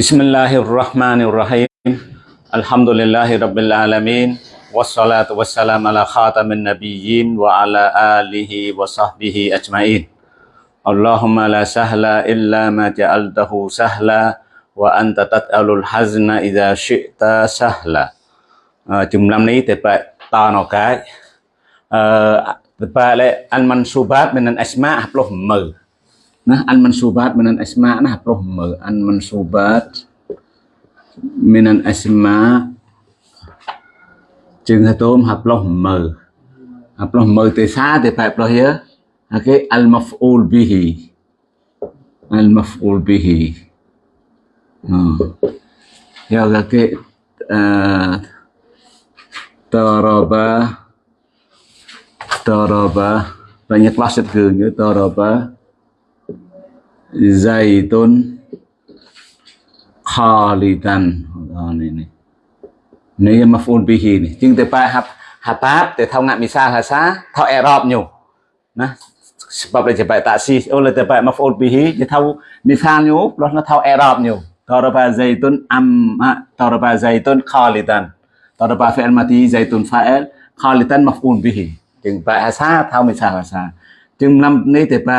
بسم الله الرحمن الرحيم الحمد لله رب العالمين والصلاة والسلام على خاتم النبيين وعلى آله وصحبه أجمعين اللهم لا سهل إلا ما جعلته سهلا وأنت تتأل الحزن إذا شئت سهلا جملة ني تبقى تانو كاي تبقى المنصوبات من الأسماء 10 nah an mansubat minan asma. Nah roh an mansubat minan asma. Jeng hạt tôm hạt lo mờ hạt sa mờ từ xa từ al maf'ul bihi. Al maf'ul bihi ya oke. Hmm. Ya eh, taraba. Taraba. Banyak wasit ke ya, taraba. Zaitun Khalidan đó này này này mà phun bì hì này nhưng từ ba hạp hạp áp để thao ngạn mì sa hà xá thao e rọp nhiều nè sebab dia cepat taksi oleh tempat maf'ul bihi dia tahu misalnya plus nó tahu i'rab nhiều daraba zaitun am daraba zaitun khalidan Daraba fi'il mati zaitun fa'il khalitan maf'ul bihi จึงแปลภาษาเท่าไม่ใช่ภาษาจึงนำนี้แต่แปล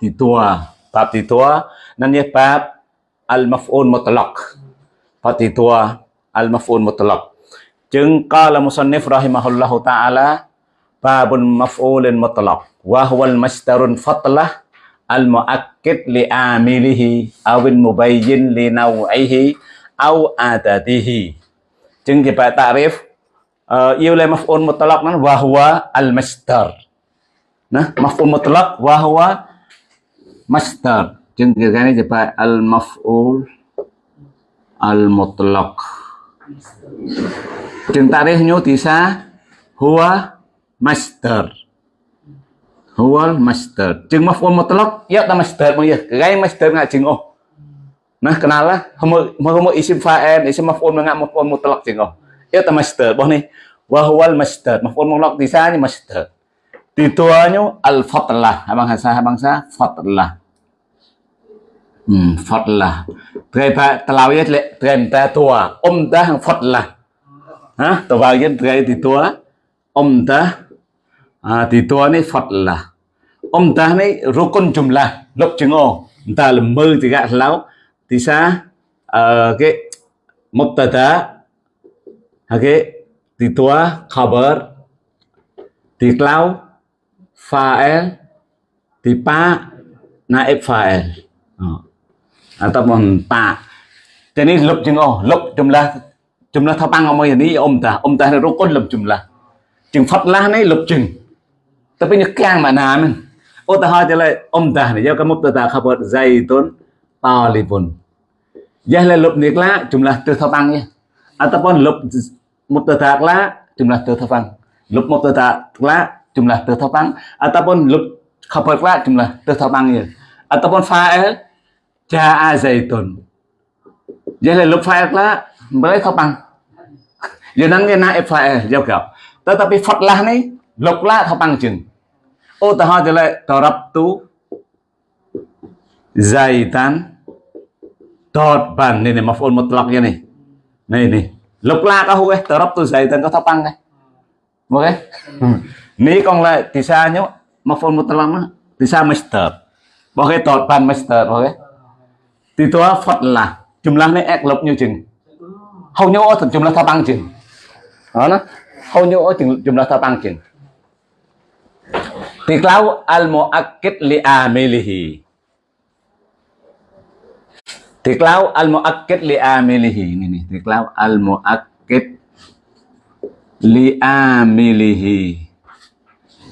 ติตัวปรับติตัว បាបទីទួនឹងនេះបាបអលម៉ាហ្វូនមុតឡកបាបទីទួអលម៉ាហ្វូនមុតឡកចឹងកាលមុសនិហ្វរ៉ហ៊ីម៉ាហ៊ុលឡោះតាអាឡា babun maf'ulin mutlaq. Wa huwal masdarun fatlah al muakkid li amilihi awin mubayyin li naw'ihi aw adadihi. Jeng kita ta'rif uh, ieu oleh maf'ul mutlaq nan wa huwa al masdar nah maf'ul mutlaq wa huwa Master, jengkirkannya coba al maf'ul al mutlak, mutlaq jeng tarihnya bisa huwa master, huwa master, jeng maf'ul mutlak, ya ta masdar ya kaya master nggak jeng oh. Nah kenalah mau mau isim faen, isim maf'ul nggak maf'ul mutlak jeng oh. Ya ta master, boh nih. Wahwal master, maf'ul mutlak disanya master. Tituannya al fatlah. Abang hasa abang sa fatlah. Hmm, fatlah. Trai pa telawiyat le trai ta tua. Om ta hang fatlah. Ha, tawagin trai titua. Om ta à, titua ni fatlah. Om ta ni rukun jumlah. lok jengo ta jenggo. mơ lembu tiga lau thì sa uh, cái mubtada okay file ពីប៉ាណា f file អត់តមកប៉ាតែនេះលុបជាងអស់លុបចម្លាស់ចម្លាស់ថាបាំងអមយនេះអ៊ំតាអ៊ំតារុកុនលុបចម្លាស់ជាងផាត់ឡាស់នេះលុបជាងតែពេលនេះកាំងមកណាមិនឧទាហរណ៍ទៅលើអ៊ំតានេះយកកមុបទៅតាខបត zaitun ប៉ាលីវុនយ៉ាស់លើលុបនេះក្លាចម្លាស់ទៅថាបាំងនេះអត់តពនលុបមុបទៅតាក្លាចម្លាស់ទៅថាបាំងលុបមុបទៅតាក្លា jumlah tertabang ataupun lub khabarla jumlah tertabangnya ataupun fa'il ja'a zaitun Jahlah lub fa'illa boleh tabang giờ nắng nghe naib fa'il giao kiểu. Tetapi lúc ni lubla tabang chừng. Ô, ta hỏi lại darabtu zaitan Dot ban ini maf'ul mutlaknya này này này. Lục la có hú Tarab tu zaitan có thấp tăng này. Ok. Ni còn lại thì sao nhá một mutlak nó thì sao masdar. Ok dot ban masdar ok. Thì tua phật là jumlah này ek lộc như chừng. Hầu như ở jumlah thấp tăng chừng. Đó nó. Hầu như ở jumlah thấp tăng chừng. Tiklau al-mu'akkid li amilihi Tiklaw al-mu'akkid li amilihi. Ini nih, tiklaw al-mu'akkid li amilihi.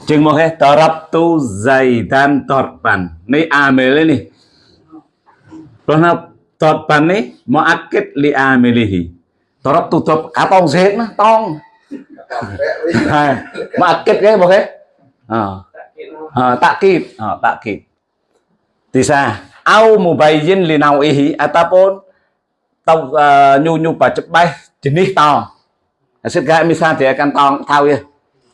chừng một hết tờ rập tu dày tan tọt bàn này à mê lên nè rồi nó tọt bàn này mà ắt kết li à mê li hì tờ rập tu tọt à tông dết nó tông mà ắt kết cái một hết à tạ kịp à tạ kịp thì sao au mù bay yên li nào ý hì à ta bốn tông nhu nhu bà chụp bay chỉ nít to sẽ gãi mi sa thì căn tông thao kia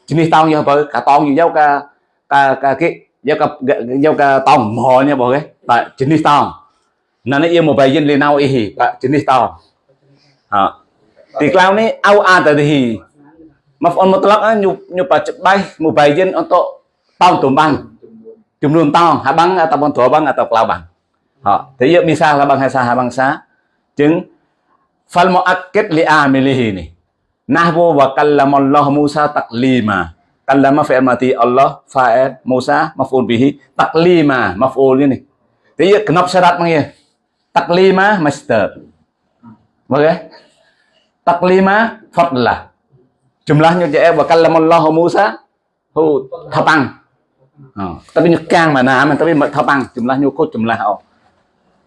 jenis tong như apa cả tong như dấu cả cả cả cái dấu cả dấu cả tong mò nha mọi người tại jenis tong Nana ia mubayyin li nau'ihi, Pak jenis tau. Ha. Di kelau ni au adadihi. Maf'ul mutlaq nyu nyu baca baik mubayyin untuk tau tumbang. bang tau, habang ataupun dua bang atau kelau bang. Ha. Thì misal là bằng hay sa habang sa. Chứng fal muakkid li amilihi ni. Nahwu wa kallamallahu Musa taklima. Kallama fi'il mati Allah fa'il Musa maf'ul bihi taklima maf'ul ini. Thì kenapa syarat mengia? taklima master. Oke. Taklima fadlah. Jumlahnya je wa kallamallahu Musa hu thapang. Oh, tapi nyekang mana aman tapi thapang jumlahnya kok jumlah oh.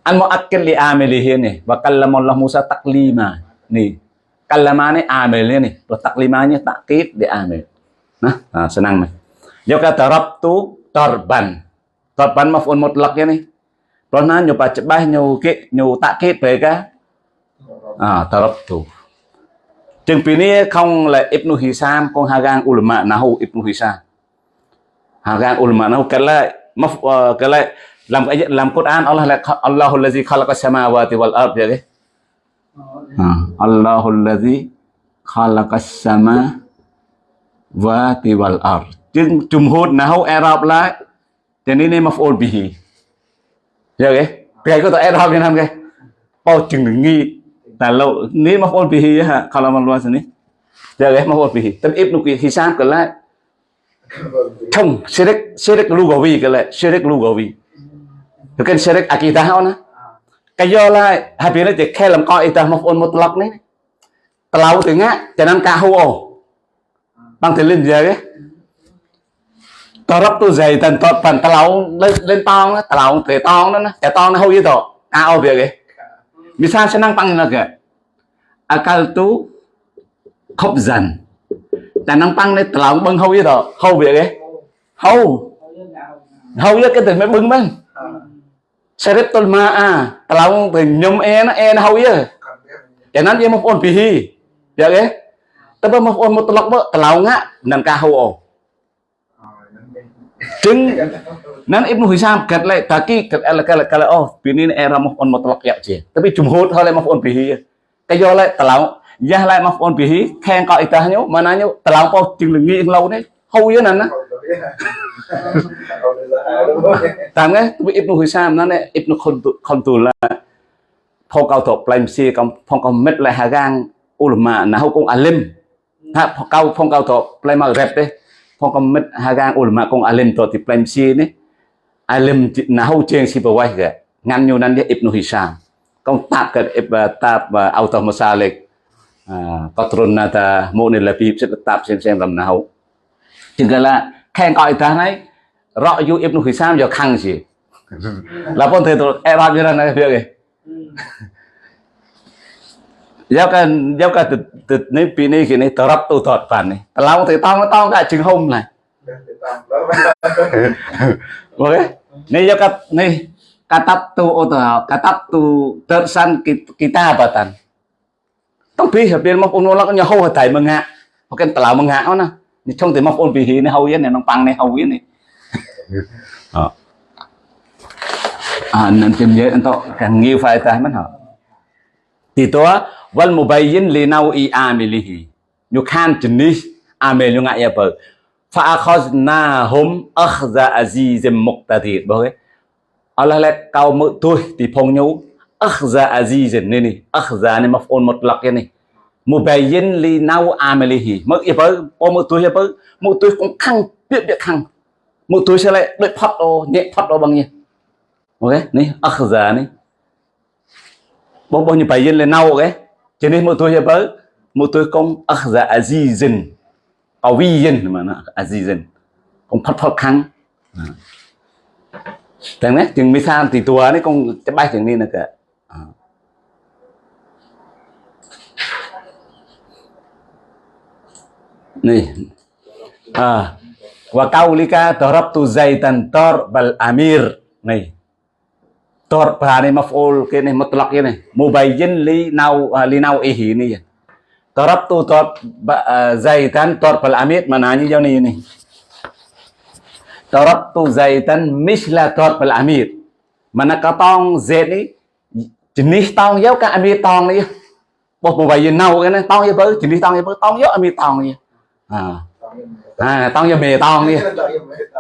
Al muakkil li amilihi ni wa kallamallahu Musa taklima. Ni. Kallama ni amil ni. Terus taklimanya takkid di amil. Nah, nah senang nih. Yo kata rabtu torban. Torban maf'ul mutlaq ni. Rồi nó nhiều bà ba nhiều cái nhiều tạ về cái à tarabtu chừng pi này không là Ibnu Hisam con Hagan ulama nahu Ibnu Hisam Hagan ulama nahu cái lại maf cái lại làm cái làm Quran Allah là Allahul ladzi khalaqa samawati wal ard vậy à, Allahul ladzi khalaqa samawati wal ard. Chừng jumhur nahu Arab lại jadi ini maf'ul bihi. Ya ke cái kata Arab yang namanya cái bao chừng đừng nghi là lâu. Ní kalau maluas ini ya ke maf'ul bihi. Tapi Ibnu Hisam cái lại. Không syirik syirik lugawi cái lại. Syirik lugawi. Bukan syirik akidah ona cái do là hai bên nó chỉ khe làm coi ta một ôn một lọc này telau tengah jangan kahu bằng tiền lên giờ tao rắp tu dày tần tọt phần tao lâu lên lên tong đó, tao lâu thể tong đó, cái tong nó hôi gì đó, cao việc ấy. năng senang pang na à Akal tu khóc dần. Tà năng tăng này tao lâu bưng hôi gì đó, hô việc ấy. hô với cái từ mới bưng bưng. Syaribtul ma'a. Kalau minum air, air hawi. Jangan dia mampun bihi. Ya ke? Tapi mampun mutlak bu, kalau ngak, nan kahau. Ding, nan Ibnu Hisam kat lek taki kat el kala kala oh bini era mampun mutlak ya je. Tapi jumhur hal mampun bihi. Kayo lek kalau ya lek mampun bihi, khen kok itahnya mananya kalau kau jing lengi lau ni. Hau ya nan nah. Lâu đấy. Hâu với Ibn Tạm cái Ibnu Hisam nó này Ibnu Khontul là phong cao thuộc làm si công phong cao mết lại hà gang ulama na hau công alim. Ha, phong cao phong cao thuộc làm mà rep đấy. Phong công mất hagang ulama công alim to ti plan si ni alim nahu cheng si bawai ga ngan nyu nan dia ibnu hisam công à, à, tap ke tap auto masalik. À, Patrun nata monil labib sẽ tap xem xem làm nào chừng là khen coi ta này? Rõ yu ibn hisham giờ khăng gì? Là con thầy tôi, em như này việc gì giao cái giao cái từ từ này pin này, cái này tập tu thọt phản này. Lao thầy tao nó tao cái chừng hông này. Ok? Này giáo cái này katab tu atau katab tu tersan kita nè trong thì mọc ôn pi hi này hâu yên này nó bằng này hâu yên này à nên tìm dễ anh to càng nhiều phải tay mất hả? Thì tôi wal mubayyin li nau'i amilihi nyu khan jenis amil nyu ngak ya ba fa akhaznahum akhza azizim muqtadir boh Allah le kau mu tu ti phong nyu akhza azizin ni ni akhza ni maf'ul mutlaq ni mubayyin li nau amilihi mức ya ba o mu tu ya ba mu tu cũng khăng, biết biết khăng. Mu tu sẽ lại đợi phát ô nhẹ phát ô bằng nhỉ? Ok ni akhza ni bao bao nhiêu bài yên lên nau, ok? Cho nên một tôi hiệp ấy một tôi công akhza azizin à qawiyin mana azizin à công phát phát khăn ờ. thằng này chừng mi san thì tua này công cái bài chừng đi là cả nih. Ah wa kaulika darabtu zaitan tor bal amir. Nih. Tor bahane maf'ul kene mutlaq kene. Mubayyin li nau li nau'ihi ini ya. Darabtu tor zaitan tor bal amir mananya jauh ni ini. Darabtu zaitan misla tor bal amir. Mana katong z ni jenis tong yo ka ambil tong ni bos mobile nau này tong yo bơ jenis tong yo bơ tong yo ambil tong ni à. à ya bề tông đi ya.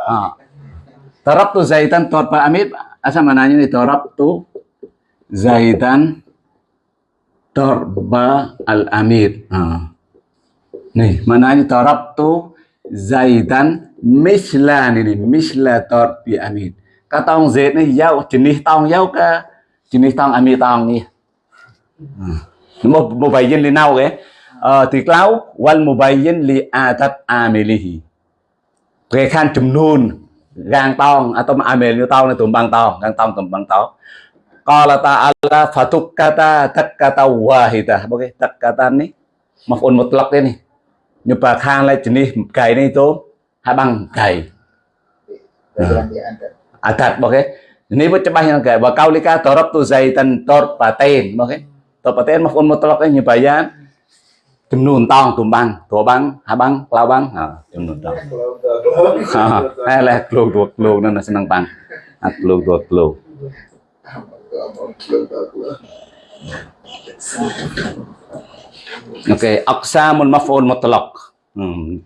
à. Tarabtu zaitan torpa amib Asa mananya nih tarabtu zaitan torba al ya amir mana nih mananya tarabtu zaitan misla ini misla ya, torbi amir. Kata tong zait nih yau jenis tong yau ke? Jenis tong amir tong nih hmm. mau mau bayin linau ke? tiklau wal mubayyin li adat amilihi ព្រះខានចំនួនរាងតោងអតុមអាមេលតោងនៅទំបាំងតោងរាងតោងទំបាំងតោងកលតាអល់ឡាហ្វាតុកកតាតកកតាវ៉ាហ៊ីតាអូខេតកកតានេះមកអូនមកត្លុកទេនេះញោមប្រខានលេខនេះកៃនេះទៅហើយបាំងកៃអតាត់អូខេនេះវាច្បាស់យ៉ាងគេបើកោលីកាតរប់ទូសៃតិនតរប៉ាតេនអូខេតរប៉ាតេនមកអូនមកត្លុកទេញោមបាយ៉ាន ចំនួនតងទំបាំងទ្របាំងហាបាំងក្លៅបាំងចំនួនតងហើយឡែក្លោតួក្លោនោះស្នឹងបាំងអាក្លោតួក្លោអូខេអកសាមុនមកបងមកតឡុក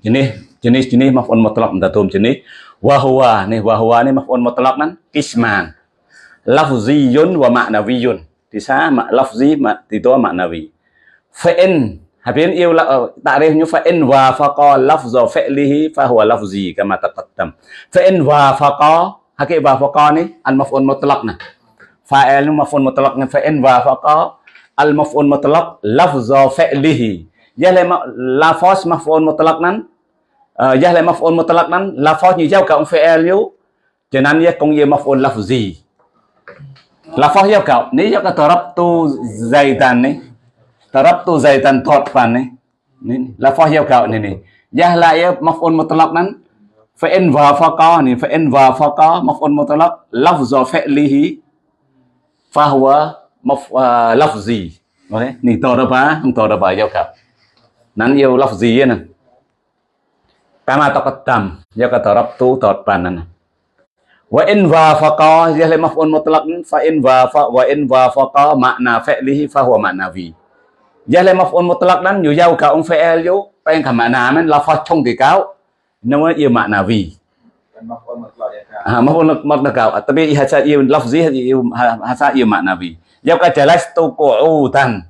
ជំនេះជំនេះជំនេះមកបងមកតឡុកមិនតទុំជំនេះវ៉ាហូវ៉ានេះវ៉ាហូវ៉ានេះមកបងមកតឡុកហ្នឹងគិស្មានឡាហ្វស៊ីយុនវ៉ាម៉ាណាវីយុនទីសាម៉ាឡាហ្វស៊ីម៉ាទីតោម៉ាណាវីហ្វេអិន habin yêu la ta'rif nyu fa in wa faqa lafza fi'lihi fa huwa lafzi kama taqaddam. Fa in wa faqa hakik wa faqa ni al maf'ul mutlaq na. Fa'il e maf'ul mutlaq ni fa in wa faqa al maf'ul mutlaq lafzu fi'lihi ya le lafaz maf'ul mutlaq nan ya ờ, maf'ul mutlaq nan lafaz như giao cộng fi'il e yu cho nên ya công ye maf'ul lafzi lafaz giao cộng ni giao ka tarabtu zaidan ni tarabtu zaidan thotfan ni. Ni la fa hiya cộng ni ni. Ya la ya maf'ul mutlaq nan. Fa in wa faqa ni fa in wa faqa maf'ul mutlaq. Lafzu fa'lihi fa huwa maf uh, lafzi. Okay ni to đó ba không to đó ba giao cặp nan yêu lafzi ya nan. kama taqaddam ya ka tarabtu tarban nan. wa in wafaqa ya le maf'ul mutlaq fa in wafa wa in wafaqa makna fa'lihi fa huwa ma'nawi ya le maf'ul mutlaq dan nhiều giao cả ông fi'il yo pen ka makna men lafaz trong thì cáo. Nó yêu ma'nawi Ah, maf'ul mutlaq tapi hasa yêu lafzi hasa yêu ma'nawi giao ka jalastu qu'udan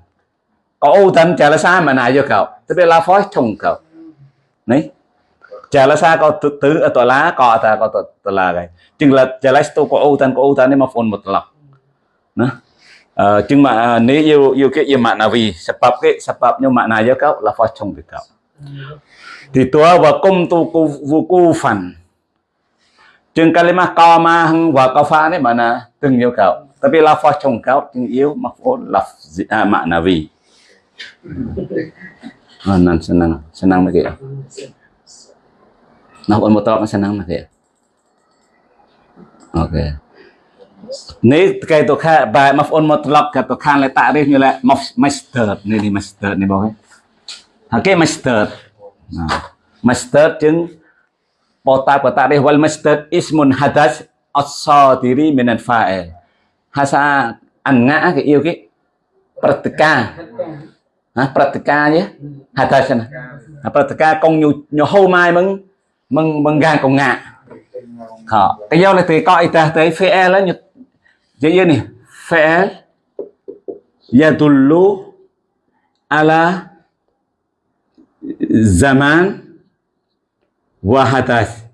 qu'udan jalasa mà này cho cậu tức là la phó chồng cậu đấy jalasa có tứ tứ tòa lá có ta có tòa là cái chừng là jalastu qu'udan qu'udan này mà phun một lọc nó Uh, chừng mà à, nếu yêu yêu cái yêu mạng nào vì sập cái sebab nhưng mạng nào cho cậu là phó chồng với cậu thì tua và công tu cu vu cu phần chừng cái mà kalimah qama và co phá đấy mà là từng yêu cậu Tapi lafaz congkau tinggi maf'ul lafzi ah, maknawi. Oh, nan senang, senang lagi ya. Maf'ul mutlaq senang lagi ya. Oke. Okay. នេះគេទៅខែបែបងប្អូនមកត្រឡប់គេទៅខាងលេតារីសនេះលេមក master នេះនេះ master នេះបងហើយគេ master master ជាងបតាបតារីស wal master ismun hadath as-sadiri min al-fa'il ភាសាអង្ៈគេអ៊ីវគេព្រឹត្តិការណាព្រឹត្តិការយេហៅថាចឹងណាព្រឹត្តិការកងញហូម៉ាយមឹងមឹងមឹងកានកងងាខកយកលេទីកអ៊ីតាទេ fa'il ញ jadi này phe yadullu ala zaman wa hatas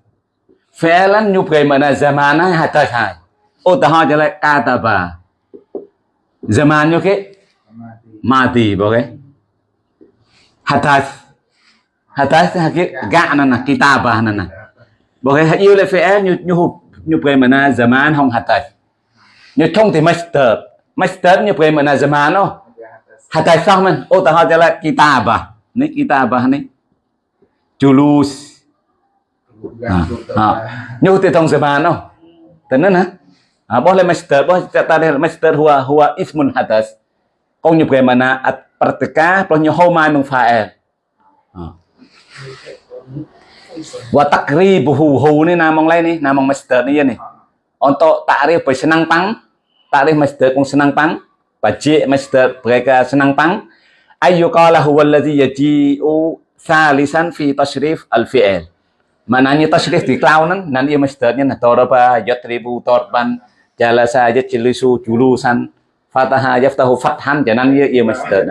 fi'lan nyukai mana zamana hatas hai Utaha jelek kata ba. Zaman nyo mati boke. Hatas hatas haki ga nana kitabah nana. Boke yêu le fe nyu nyu nyu pre mana zaman hong hatas. như không master master như pun mana zaman no hatai sah men oh tahu jalan kita apa ni kita apa ni julus như thì trong zaman no tenan ha Ah, boleh master, boleh tadi master huwa huwa ismun hadas. Kau nyebut mana at pertika, boleh nyohoma mung fa'il. Ah. Wa takribuhu hu ni namang lain ni, namang master ni ya ni. Untuk takrif senang pang Ta'rif masdar kung senang pang Bajik masdar mereka senang pang Ayyukala huwa alladhi yaji'u Thalisan fi tashrif al-fi'il Maknanya tashrif di clown kan Nanti masdarnya Toraba yatribu torban Jalasa yajilisu julusan Fataha yaftahu fathan Jangan ia ia masdar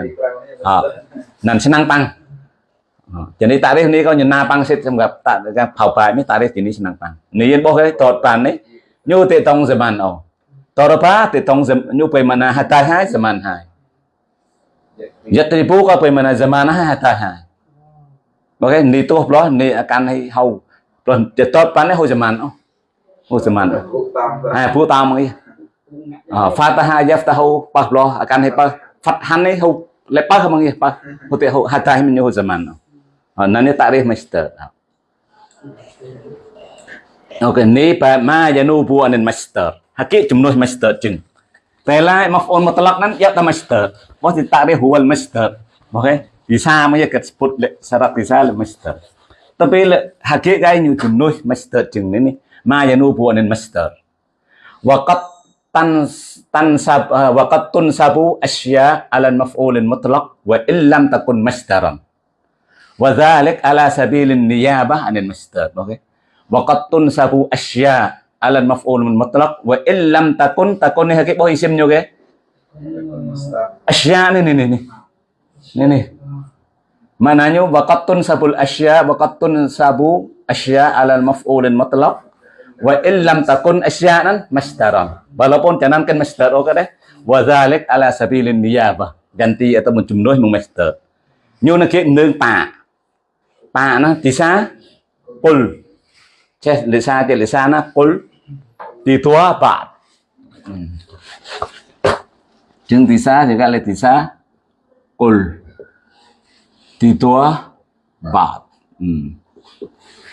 Nan senang pang cho nên tarif này có những na băng xếp trong gặp tạo ra phao bài mới tarif thì ní năng băng nếu yên bốc cái tọt bàn đấy như thế tông giờ bàn ồ Toropa nyupai mana hatai hai zaman hai Yatripu có phải mana zaman hai hatai hai Mà cái ni tốt đó ni can hay hầu Rồi chết tốt bán này hồi zaman đó Hồi zaman đó À phụ tao mà Fataha yaftahu pak lo akan hay pak Fathan này hầu Lẹ pak mà nghe pak Hồi tiệ hầu hatai mình như hồi zaman đó Nó ni tarif master Ok, ni pa ma janu buanin master hakik jumlah master jeng. Tela maf'ul mutlak nan ya ta masdar di ditakrif huwal master, oke? Bisa maya ket sebut syarat bisa masdar tapi hakik kai nyu jumlah master jeng ini ma yanubu anil master? waqat tan tan sab eh, waqat tunsabu asya ala maf'ulin mutlak wa illam takun masdaran wa dzalik ala sabilin niyabah anil masdar oke? Waqat tun sabu asya alal maf'ul mutlaq wa illam takun takun ni hakik boh isim nyo ke asya ni ni ni ni ni mananya waqattun sabul asya waqattun sabu asya alal maf'ul mutlaq wa illam takun asyanan masdaran walaupun jangan kan masdar oke deh wa zalik ala sabilin niyabah ganti atau menjumlah mengmasdar nyo nak ke neng pa pa nah disa pul Thế di sana lisana di tua apa? Jeng tisa juga letisa kul ditua tua apa? Hmm.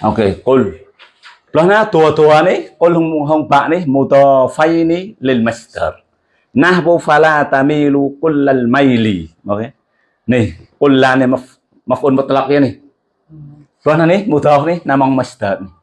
Oke, kul, pelana tua-tua ni hong pak nih muto ni nih, lil master. Nah bu fala tamilu kullal maili. Oke. Okay. Nih, lane maf ni maf'ul mutlaq ya nih. Lahna nih muto nih namang master nih.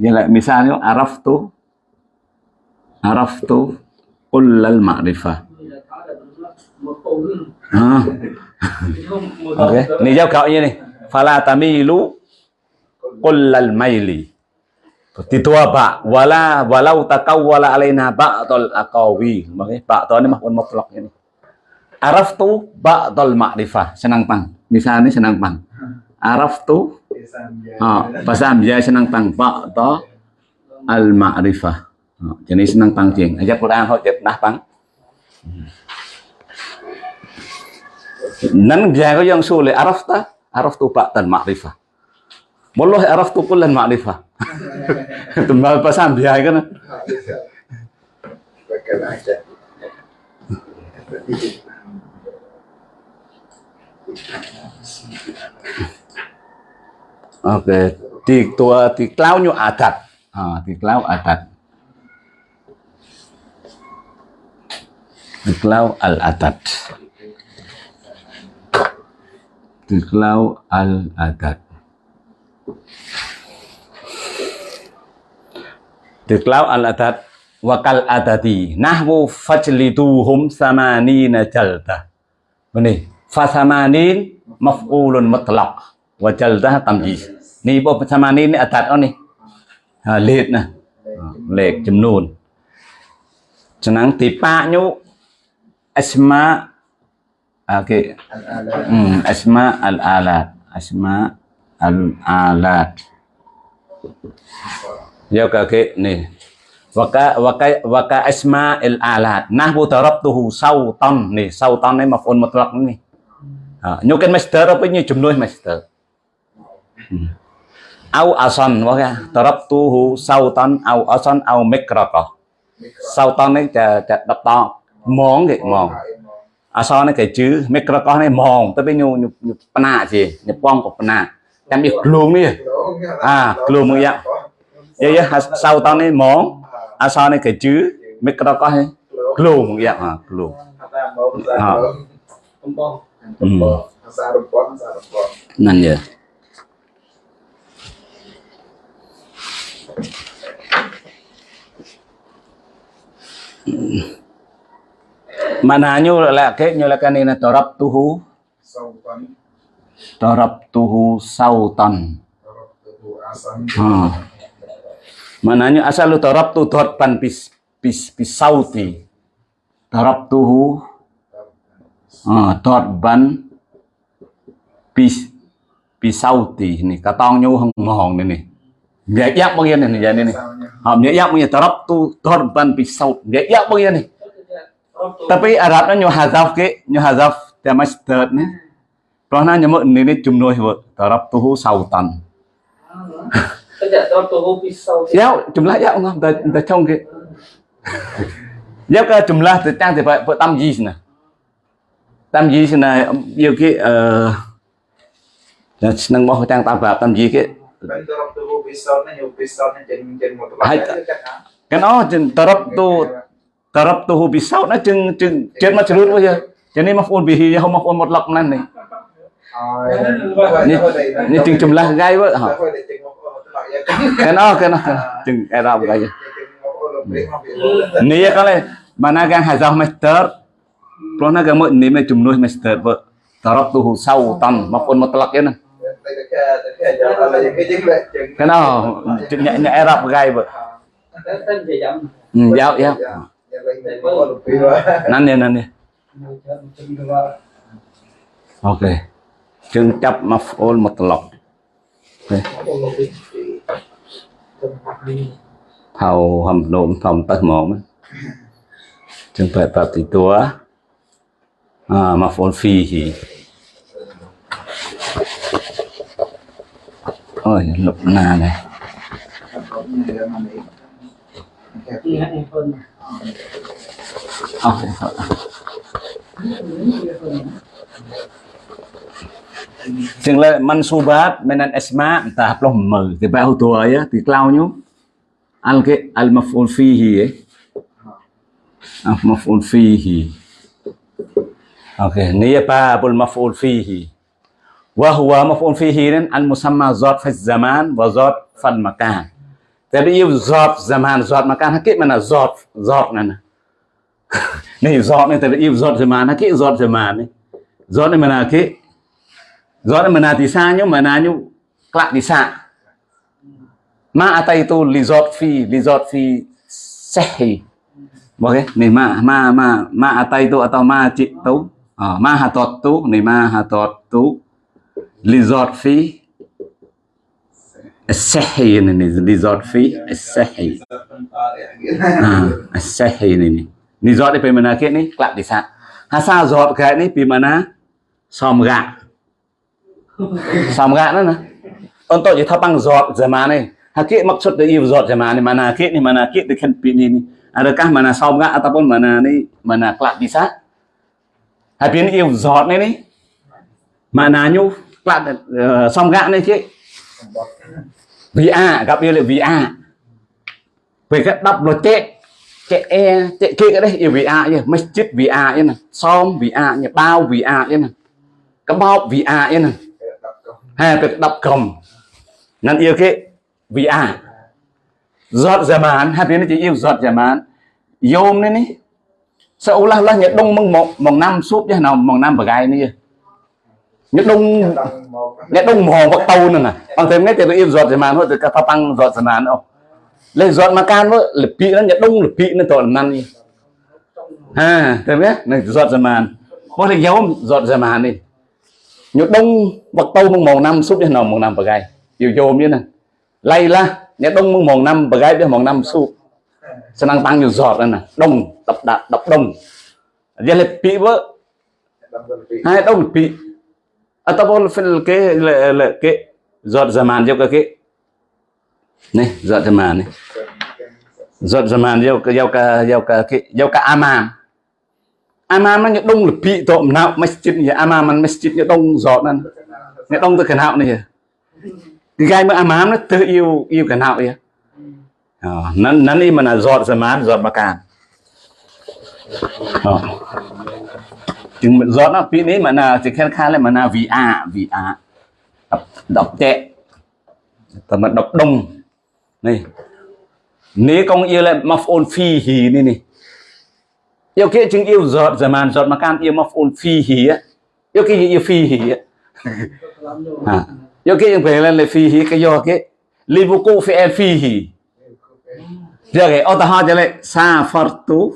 ya misalnya araf tu araf tu kullal ma'rifah. Ah. Oke, ini jawab kau ini. Fala tamilu kullal maili. Titua ba wala walau takawwala alaina ba'dal aqawi. Makanya ba'dal ini mahun mutlak ini. Araf tu ba'dal ma'rifah. Senang pang. Misalnya senang pang. Araf tu Ah, oh, pasam ya senang tang pak to al ma'rifah. Oh, ah, jadi senang tang jeng. Aja Quran ho jet nah pang. Nan jago yang sulit araf ta araf tu pak tan ma'rifah. Wallahi araf tu kulan ma'rifah. Tembal pasam dia kan. Bagaimana aja. Oke, di tua di klaunya adat. Ah, di klau adat. Di klau al adat. Di klau al adat. Di klau al adat wakal adadi nahwu fajliduhum samanina jalda. Ini fasamanin maf'ulun mutlaq wajaldah tamjiz ni bo sama ni ni atat on ni ha let na lek ចំនួនចំណាំងទីប៉ាញូអស្មាអូខេអស្មាអលអាឡាតអស្មាអលអាឡាតយកកគេនេះ وكا وكا وكا اسماء الالات نحو ضربته صوتا នេះ صوتا នេះមកហ្វូនមកត្រកនេះញូកិន master វិញចំនួន master darabtuhu sautan ni sautan ni maf'ul mutlaq ni ha nyokan masdar apa ni jumlah masdar au ason wah ya tarap tuhu sautan au ason au mikraqah sautan niจะจะดับตอมองกี่มอง អសនេះគេជឺមេក្រកោះនេះម៉ងទៅវិញញញបណាជាញប៉ងក៏បណាតាមនេះក្លូងនេះអាក្លូងមកយ៉ាយាយសៅតនេះម៉ងអសនេះគេជឺមេក្រកោះនេះក្លូងមកយ៉ាអាក្លូង ថាមកភាសាកំបងកំបងភាសារំពន់ភាសារំពន់ นั่นเยอะ Mana nyu la ke nyu la kanina tarab tuhu សងតាន់ tarab tuhu sautan រកទៅអាសាន ha Mana nyu asal lu tarab tu dot pan pis pis pis sauti tarab tuhu ha dot ban pis pis sauti ni katong nyu hong hong ni ni Nhẹ yak bao nhiêu này này này này ហមនិយាយមកតរ៉ប់ទូតរបានពិសោធន៍និយា Mananyo ini torap tuhu torap tarabtuhu? Sautan. Tarabtuhu sautan. Tuh asan. Torap pan pis pis pis sauti. Torap tuhu torap ban pis pis sauti. Ini katangnya hengong ini. នេះព្រោះណាញមកនេះជំនួយវតរ៉ប់ទូសៅតាន់ Tidak terlalu tahu pisau. យ៉ាចម្លាស់យ៉ាងតែតែឆុងគេយ៉ាក៏ចម្លាស់ទៅតាំងទៅបើតាមយីស្ណាតាមយីស្ណាយកគេអឺតែស្នឹងមកតាំងតាមប្រាប់តា Ừ. cái nó chừng tarabtu tarabtuhu bi sau nó chừng chừng chết mà chửi bây giờ cho nên maful bihi không maful một lọc này. Dạ. Này như chừng chùm là gai vậy. Cái nó cái nó chừng ai ra này cái này mà na gan hai dao master. Pro na gan mỗi nếu mà chùm nuôi master vợ. Tarabtuhu sau tan maful một lọc vậy nè cái nào? Chừng nhẹ nhẹ rập gai vậy ừ dạo dạo. Năn nè năn nè ok. Chừng chấp mà ôn một lọc. Okay. thầu hầm nôm phòng tất mỏm chừng phải tập thì tua à mà phôn phi thì Ôi, lục nà này. Ok, thôi. Chừng lệ mansubat menan esma ta plom mờ thì bao tua ya thì lao nhú. Al ke al maf'ul fihi eh. Al maf'ul fihi. Ok, nia pa bul maf'ul fihi. وهو مفعول فيه المسمى ذات في الزمان وذات في المكان تبيو ذات زمان ذات مكان حقيقة من ذات ذات نن này ذات này تبيو ذات زمان حقيقة ذات زمان này ذات này mình حقيقة ذات này mình là thì xa nhưng mà là như cạ thì xa ma ataitu li ذات fi, li ذات fi sehi. Ok này ma ma ma ma ataitu atau ma chị tú ma hatot tú này ma hatot tú لزار فيه الصحي يعني لزار فيه الصحي آه الصحي يعني نزار دي بمعنى كده ني كلاب دي سا هسا زار كده ني بمعنى سامغا سامغا نن أنت جي ثابان زار زمانه hakik maksud dari zat zaman ni mana hakik ni mana hakik dekat pini ni adakah mana saumga ataupun mana ni mana kelak bisa habis ni zat ni ni maknanya bạn ờ, xong gạn đấy chứ VA gặp yêu là VA về các đọc nó tệ tệ e tệ kia cái đấy, yêu a chứ, mấy chít VA chứ nè xong VA nhỉ bao VA chứ nè, cái bao VA chứ nè. Hay cái đọc cầm. Nên yêu cái VA giọt giả mán hai bên nó chỉ yêu giọt giả mán yôm đấy đi sao là là nhật đông mong một mong năm súp như nào mong năm bờ gai nữa nhất đông nhất đông mò vật tàu nè nè. Bằng thêm ngay từ yên giọt thì màn thôi từ các tăng giọt thì màn không lên giọt mà can với lập pị nó nhất đông lập pị nó tội màn đi. Ha, thêm biết này giọt thì màn có thể giấu giọt thì màn đi. Nhất đông vật tàu mong mong năm, súp đến nào mong năm bờ gai. Yêu vô như này lay la, nhất đông mong mong năm bờ gai biết mong năm súp. Sẽ năng tăng nhiều giọt nè. Đông, đập đạp, đập đông. Giờ lập pị với hai, đông lập ataupun fil ke, le le, ke. Zat zaman cái này nih zat màn này zat zaman màn ke jau ke jau ke cái jau ke aman aman nó đông là bị tội nào masjid nhà amam man masjid nhà đông zat nan nhà đông từ cái nào này cái gai mà amam nó tự yêu yêu cái nào vậy ờ, nó nó đi mà là zat zaman zat makan Oh. Ờ chúng mình gió nó pin đấy mà nào chỉ khen khá là mà nào vì à vì à. Đọc đọc tệ. Và mà đọc đông. Này. Nếu con yêu lại mà phôn phi hì này này yêu kia chừng yêu giọt giờ màn giọt mà can yêu mà phôn phi hì á. Yêu kia yêu phi hì á. À yêu kia chừng về lên là phi hì cái do cái livu cô phi phi hì. Giờ cái ô ta ha cho lại sa phật tu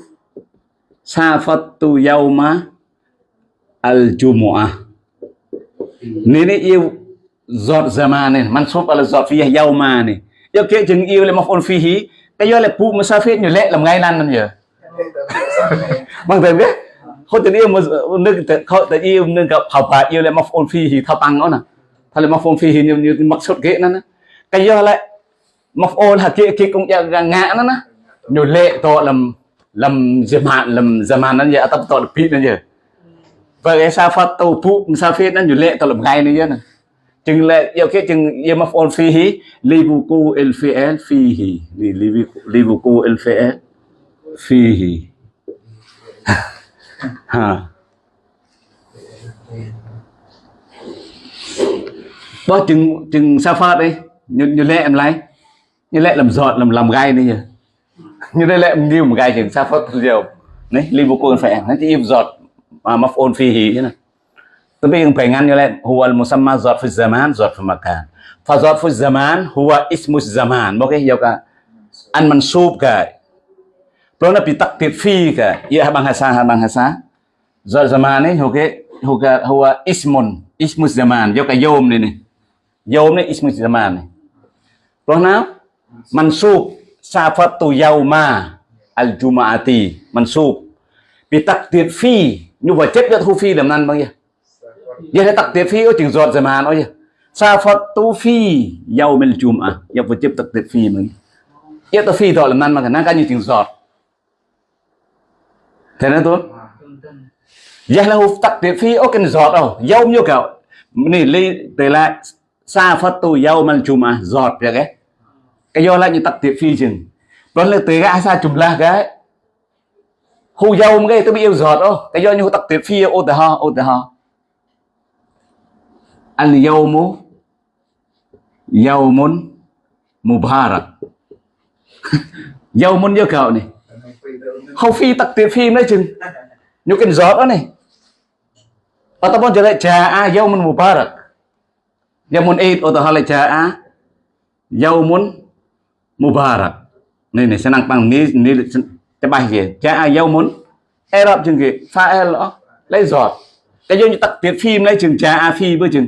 sa phật tu yau ma. Ini yêu giọt zaman này, mansub al giọt fiyah yauma này. Yêu kia chừng yêu là maf'ul fihi, cái do là pu musafir như lệ làm ngay lan นั่น giờ. Bằng tên biết. Không tình yêu mà nước không tình yêu nâng gặp học bài yêu là maf'ul fihi thao tăng nó nè. Thay là maf'ul fihi như như mặc sốt ghế nó nè. Cái do lại maf'ul hakiki cũng ya ngã nó nè nhiều lệ to làm làm zaman làm zaman nó vậy tập to pin nó vậy và cái phát tàu phụ sao phết nó nhiều lệ to làm ngay nữa nè. Chừng lệ yêu cái chừng yêu maf'ul fihi libuku el fi'al fihi libuku el phi fihi ha. Bao chừng chừng sao phát đi nhiều nhiều lệ em lấy như lệ làm giọt, làm làm gai này nhỉ như đây lệ nhiều một gai chừng sao phát nhiều đấy liverpool phải nó chỉ im giọt. Ah, maf'ul fihi tapi yang pengen oleh huwal musamma zarfu zaman zarf makan. Fa zarfu zaman huwa ismu zaman. Oke ya ka an mansub ka plona bi takdir fi ka ya bahasa bahasa Zarf zaman ni oke huwa huwa ismun ismu zaman. Ya ka yom ni ni. Ismus ni ismu zaman ni. Nah, mansub safatu yauma al jumaati mansub. Bi takdir fi nhưng mà chết được thu phi làm năn bao nhiêu? Giờ thấy tập tiệp phi ở trường giọt zaman nói gì tu phi giàu mình chùm à? Giờ vừa chết tập tiệp phi mình giờ tắc phi rồi làm năn mà cái năng cái như trường giọt. Thế nên tốt giờ là hụt tập tiệp phi ở cái giọt đâu. Giàu nhiêu kiểu này li từ lại sa phật tu giàu mình chùm à? Giọt vậy cái cái do lại như tập tiệp phi chừng. Đó là từ cái sa là cái hu dâu cái tôi bị yêu giọt đó. Cái do như tắc tiệt phi, ô tờ ho, ô tờ ho. Al yawmu yawmun mubarak. Muốn như cậu này. Hầu phi tập tiệt phi đấy chừng. Như cái giọt đó này. Ataupun jadi jaa yaumun mubarak. Yaumun id atau hal jaa yaumun mubarak. Này này senang pang ni ni bài gì jaa yaumun Arab chừng kì fa'il đó lấy giọt. Cái giống như tắc tiết phim lấy chừng jaa phi với chừng.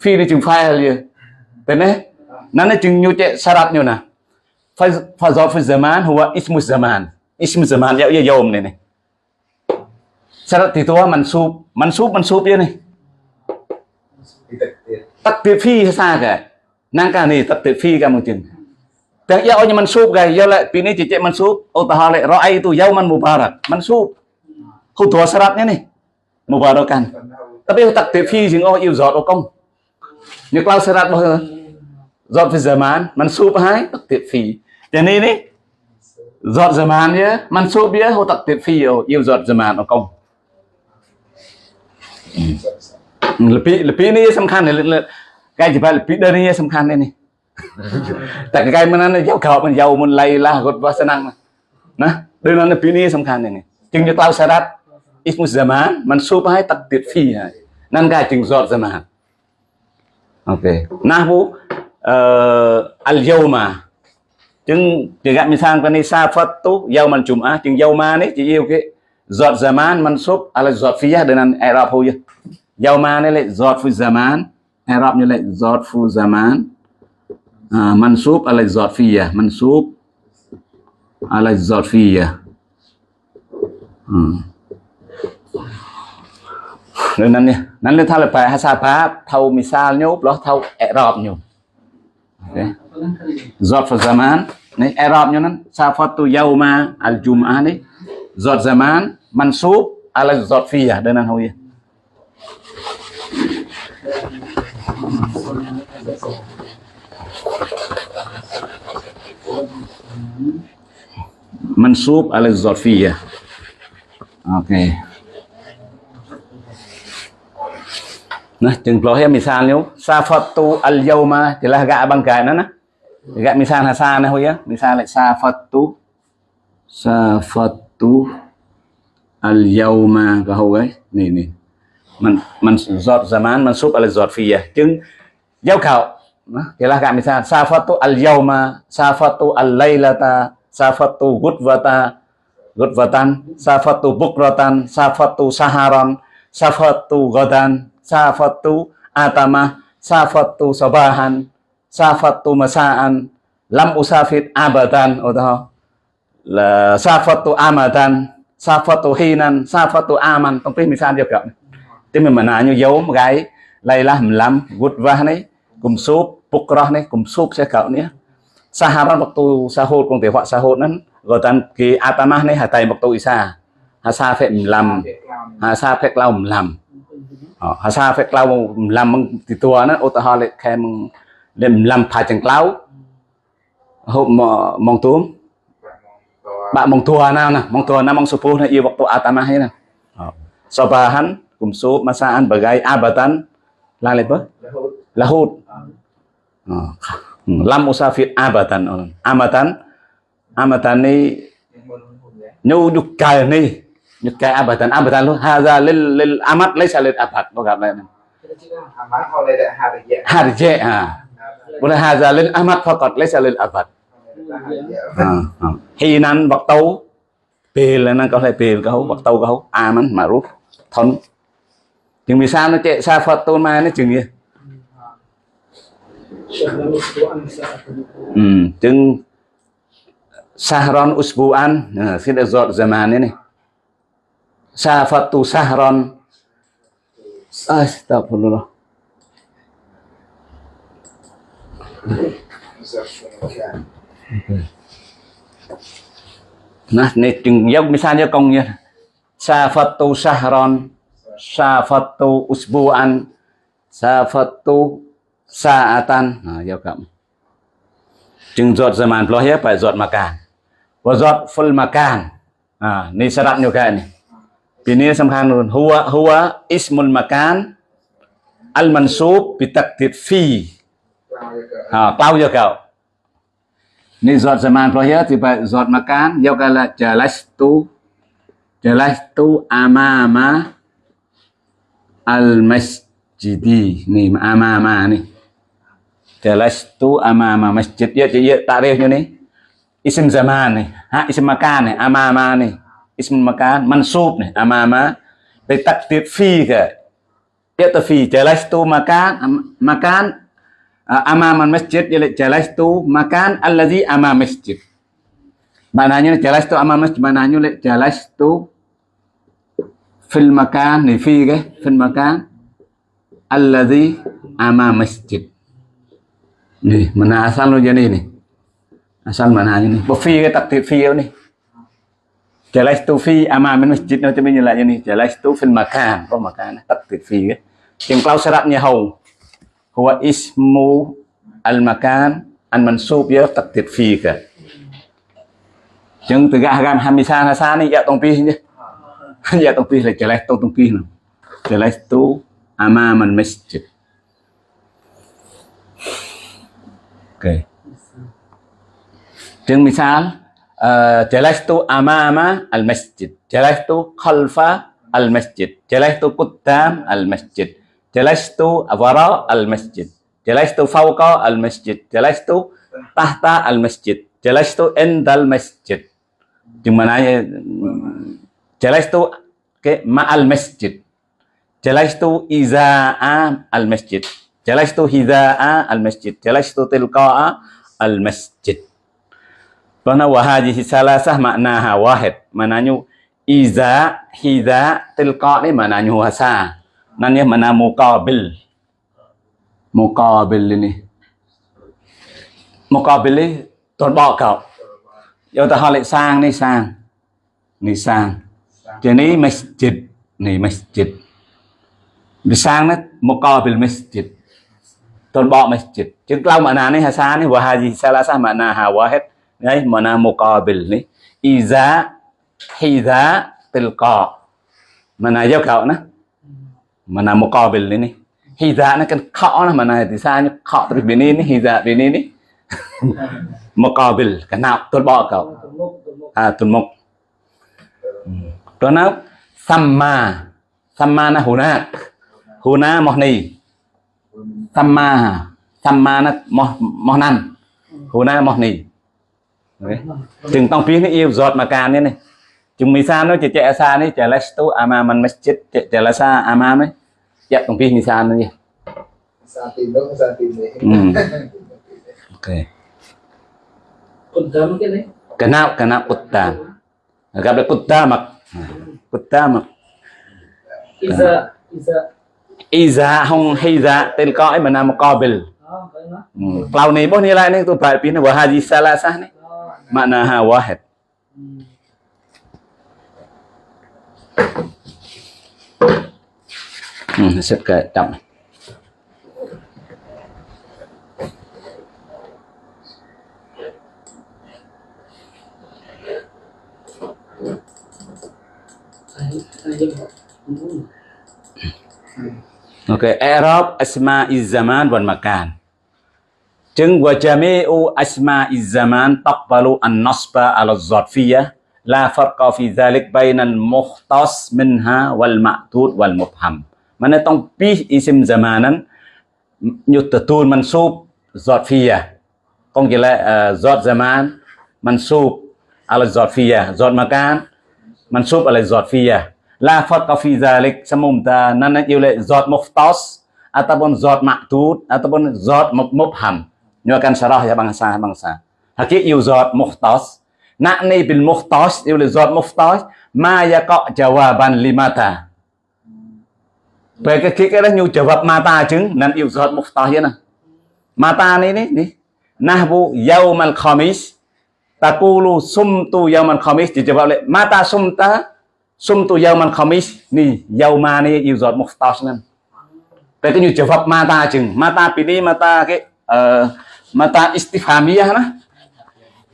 Phi lấy chừng fa'il gì tên đấy nó là chừng như chạy sarat như nè phải phải giọt phải zaman huwa ismu zaman. Ismu zaman yau yau này này syarat itu mansub mansub mansub ya nih takdir fi sa ka nang ka ni takdir fi ka mungkin Teh ya onya mansub gai ya le pini cicek mansub utaha le roa itu yauman mubarak mansub. Khudwa syaratnya nih mubarakan. Tapi takdir phi jeung oh yêu giọt công. Như kalau syarat bahwa giọt fi zaman mansub hai takdir fi. Jadi ini giọt zaman ya mansub ya hu takdir fi yêu giọt zaman công. Lebih lebih ini sempurna. Kayak jebal lebih dari ini sempurna ini. តែកាយមិនណាយកក្រោបមិនយកមិនលៃឡាគាត់វាសនាណាដូចនៅពីនេះសំខាន់យ៉ាងនេះជាងយកឡៅសារ៉ាត់អ៊ីស្មុសហ្សាម៉ានមិនស៊ូបឲ្យតាក់ទៀតហ្វីហើយនឹងកាជាងសតហ្សាម៉ានអូខេណាស់ពូអឺអលយូម៉ាជាងជាកមិសាងនេះសាហ្វាត់ទូយៅមិនជុំអាជាងយៅម៉ានេះជាយូគេ giọt zaman man sub ala giọt phía đơn ăn Arab hồi giờ mà này lại giọt phu zaman Arab như lại giọt phu zaman à, mansub ala giọt mansub ala giọt fiyah hmm. Ừ. nên nan ni nan le thala hasa pa thâu misal nyop lo thau i'rab nyop okay giọt phu zaman ni sa phật tu yau ma al jum'ah này? Giọt zaman mansub ala zorfiyah Thank you. Mansub ala zorfiyah Okey. Nah, chừng ploh ya misalnya safatu al yauma jelas gak abang gak nah. Gak misal hasanah ya. Misalnya safatu safatu al yauma kau guys. Nih nih. Man man zat zaman mansub al zarfiyah. Chừng giao khảo. Nah, jelas gak misal safatu al yauma, safatu al lailata, safatu gudvata gudvatan safatu bukratan, safatu saharan, safatu godan, safatu atama, safatu sabahan, safatu masaan, lam usafit abadan, atau là safatu amadan, safatu hinan, safatu aman, trong mình sao được cậu. tiếng mình mà nói như dấu một cái, đây là 15, gudwa này, cùng súp, bukrah này, cùng súp sẽ cậu nhé. saharan waktu sahur kung tiwa sahur nan gotan ki atamah ni hatai waktu isa hasa fe mlam hasa fe klau mlam hasa fe klau mlam meng titua nan utahal le khe meng le mlam pha chang klau hộp mong tuom bạn mong tua nào nè mong tua nào mong supu nè yêu waktu atama hay nè sobahan kumsu masaan bagai abatan lalibah lahut Ừ. lam usafir abatan orang amatan. Amatan ni nyu nyukai ni nyukai abatan. Abatan lu haza lil lil amat laysa lil abad lo gặp lại harje ha boleh haza lil amat faqat laysa lil abad ha à, ha à. hinan waktu pil là nó có thể pil câu waktu câu aman, ma'ruf, thon. Chừng vì sao nó chạy sa phật tôn ma nó chừng gì? Ừ, hmm, chừng sahron usbuan nah, kita zot zaman Phật tu sahron. Astagfirullah nah này chừng giống misalnya công nha Sa Phật tu sahron. Sa Phật tu usbuan. Sa Phật tu sa a tan. À, giao cộng chừng giọt giờ màn phải giọt mà càng. Và giọt phân mà càng. À ni sa đặt nhiều cái này. Vì ni sâm khang luôn. Huwa huwa ismul makan al mansub bi taqdir fi. À bao giờ cậu? Ni giọt giờ màn lo thì phải giọt mà càng giao cái là jalastu jalastu amama al masjidi. Ni amama ni jalastu amama masjid. Ya ya tarifnya nih. Isim zaman nih. Ha isim makan nih. Amama nih. Isim makan mansub nih. Amama. Dari takdir fi ke ya ta fi. Jalastu makan makan amama masjid. Ya jalastu makan allazi amama masjid. Maknanya jalastu amama masjid. Maknanya jalastu fil makan nih fi ke? Fil makan allazi amama masjid Nih, mana asal lo jadi nih? Asal mana ini? Bufi ke takdir fi nih. Jalas tu fi amamin masjid cho mình lại như jalas tu fil makan có makan takdir fi ke. Yang klau syaratnya hau. Huwa ismu al makan an mansub ya takdir fi ke. Gà gam hamisan hasan ya tong pi. Ya tong pi là jalas tu tong pi nào. Jalas tu amaman masjid. sebagai. misal eh, misal, jelas tu amama al-masjid, jelas tu khalfa al-masjid, jelas tu kudam al-masjid, jelas tu wara al-masjid, jelas tu fauqa al-masjid, jelas tu tahta al-masjid, jelas tu endal masjid. Di mana ya? jalastu ke ma al masjid. jelas tu iza'a al-masjid. Jalastu hida'a al-masjid. Jalastu tilqa'a al-masjid. Karena wahadihi salasah maknaha wahid. Maknanya iza, hida, tilqa' ni maknanya wasa. Nanya mana muqabil. Muqabil ini. Muqabil ni tuan kau. Yêu ta lại sang ni sang. Ni sang. Jadi masjid ni masjid. Bisang nó muqabil masjid. Tuần bọ masjid. Chứ lâu mà nà la sa mà na hà vua hết ha hết Đấy makna muqabil ni. Iza hiza tilqa. nà giao cậu nó. Mana muqabil ni này Hiza nó kan kha mà nà thì sao như kha từ bên này hiza bên ni ni. Muqabil cái nào tôn bọ cậu. À, tuần tuần mục. Ừ. à tuần mục đó nó samma samma na huna huna mohni សម្មាសម្មាណមកមកណាន់ហូណាមកនេះจึงต้องពីនេះអ៊ីវសតមកការនេះនេះជំមីសានោះជាចេអាសានេះចេលេសទូអាម៉ាមិនមស្ជីតចេចេលេសាអាម៉ាមិនចេទាំងពីនេះសានេះ Santino ke Santini. Hmm. Oke. Okay. Kudam kene. Kena kena kudam. Agak kudam. Kudam. Isa isa iza hong hiza tilqa'i mana muqabil hmm. kalau ni boh nilai ni tu baik pina wa hadhi salasah ni makna ha wahid hmm sip ke tak Thank you. Dân họ. Ừ. Okay, i'rab asma'iz zaman wal makan. จึง wa jami'u asma'iz zaman taqbalu an-nasba 'ala az-zarfiyyah la farqa fi dhalik bainal mukhtas minha wal ma'tud wal mubham. Mana tong pi isim zamanan nyutatul mansub zarfiyyah. Có nghĩa là uh, zat zaman mansub ala zarfiyyah, zat makan mansub ala zarfiyyah. La farqa fi dhalik semumta nana yule zat mukhtas ataupun zat ma'tud ataupun zat mub- mubham. Nyo akan syarah ya bangsa bangsa. Hakik yu zat mukhtas. Nakni bil mukhtas yule zat mukhtas ma yaqa jawaban limata. Về cái cái cái đó nhu jawab mata chứng nên yêu zat mukhtas ya nè. Mata ni ni ni. Nahbu yaumal khamis taqulu sumtu yaumal khamis dijawab oleh mata sumta sumtu yaumal khamis ni yauma ni yêu giọt muhtas nên cái cái như jawab mata chừng mata pini mata cái uh, mata istifhamiyah na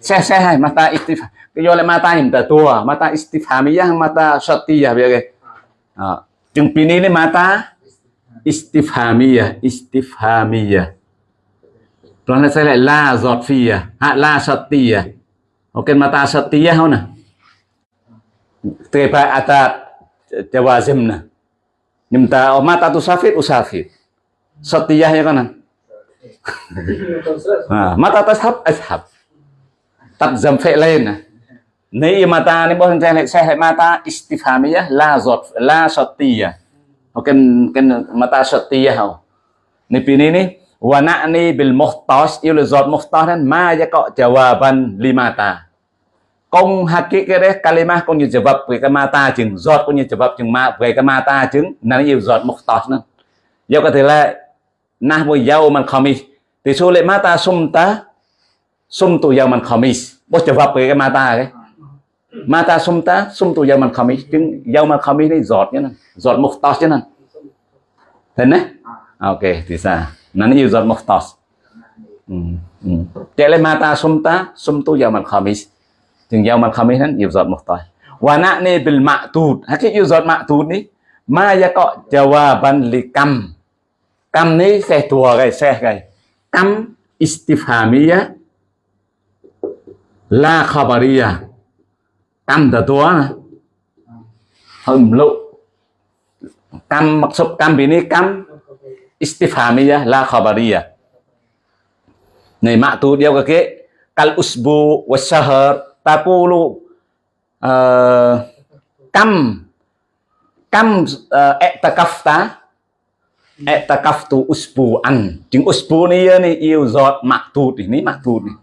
xe xe hai mata istif cái do lại mata nhìn tờ tua mata istifhamiyah mata syatiyah biar cái uh, chừng pini ni mata istifhamiyah istifhamiyah Rồi sẽ lại la giọt phi à, hạ la sati à. Ok, mata sati à không nè. تبع أتى جوازمنا نمتا أمات أتو usafit أسافر ya kanan. Mata tashab ashab eh, lain fi'lain nih iya mata ni boleh saya saya mata istifhamiyah la zot la setiah oke ken mata setiah. Nih oh. ni pini ni bil muhtas iya ilu zot muhtasan ma yaqa jawaban limata Công hakik đấy kalima công như jawab về cái mata chừng giọt công như jawab chừng ma về cái mata chừng nó nhiều giọt muhtas nữa. do có thể là nahwu yawman khamis thì số lệ mata sumta sumtu yawman khamis. Bố vật về cái mata cái. Mata sumta mình không chứng chừng yawman khamis này giọt nhá. Giọt như nhá. Thế này? Ok, thì sao? Nó nhiều giọt tọt, Ừ. Ừ. Chạy lên mata sumta sumtu yawman khamis. Chừng yawman khamis นั้น yêu giọt muhtas. Wa na'ni bil ma'tud. cái yêu giọt ma'tud ni ma yaqa jawaban li cam cam ni xe tua cái xe cái. cam istifhamiyah la khabaria cam dah tua nè. Hầm mặc Kam cam kam ini cam istifhamiyah la khabaria Này ma'tud dia cái kal usbu តាពូលោកអឺកម្មកម្មអតកាហ្វតាអតកាហ្វទូអ៊ូស្ពូអានជាងអ៊ូស្ពូនេះនេះយូសតម៉ាក់ទូតនេះនេះម៉ាក់ទូតនេះ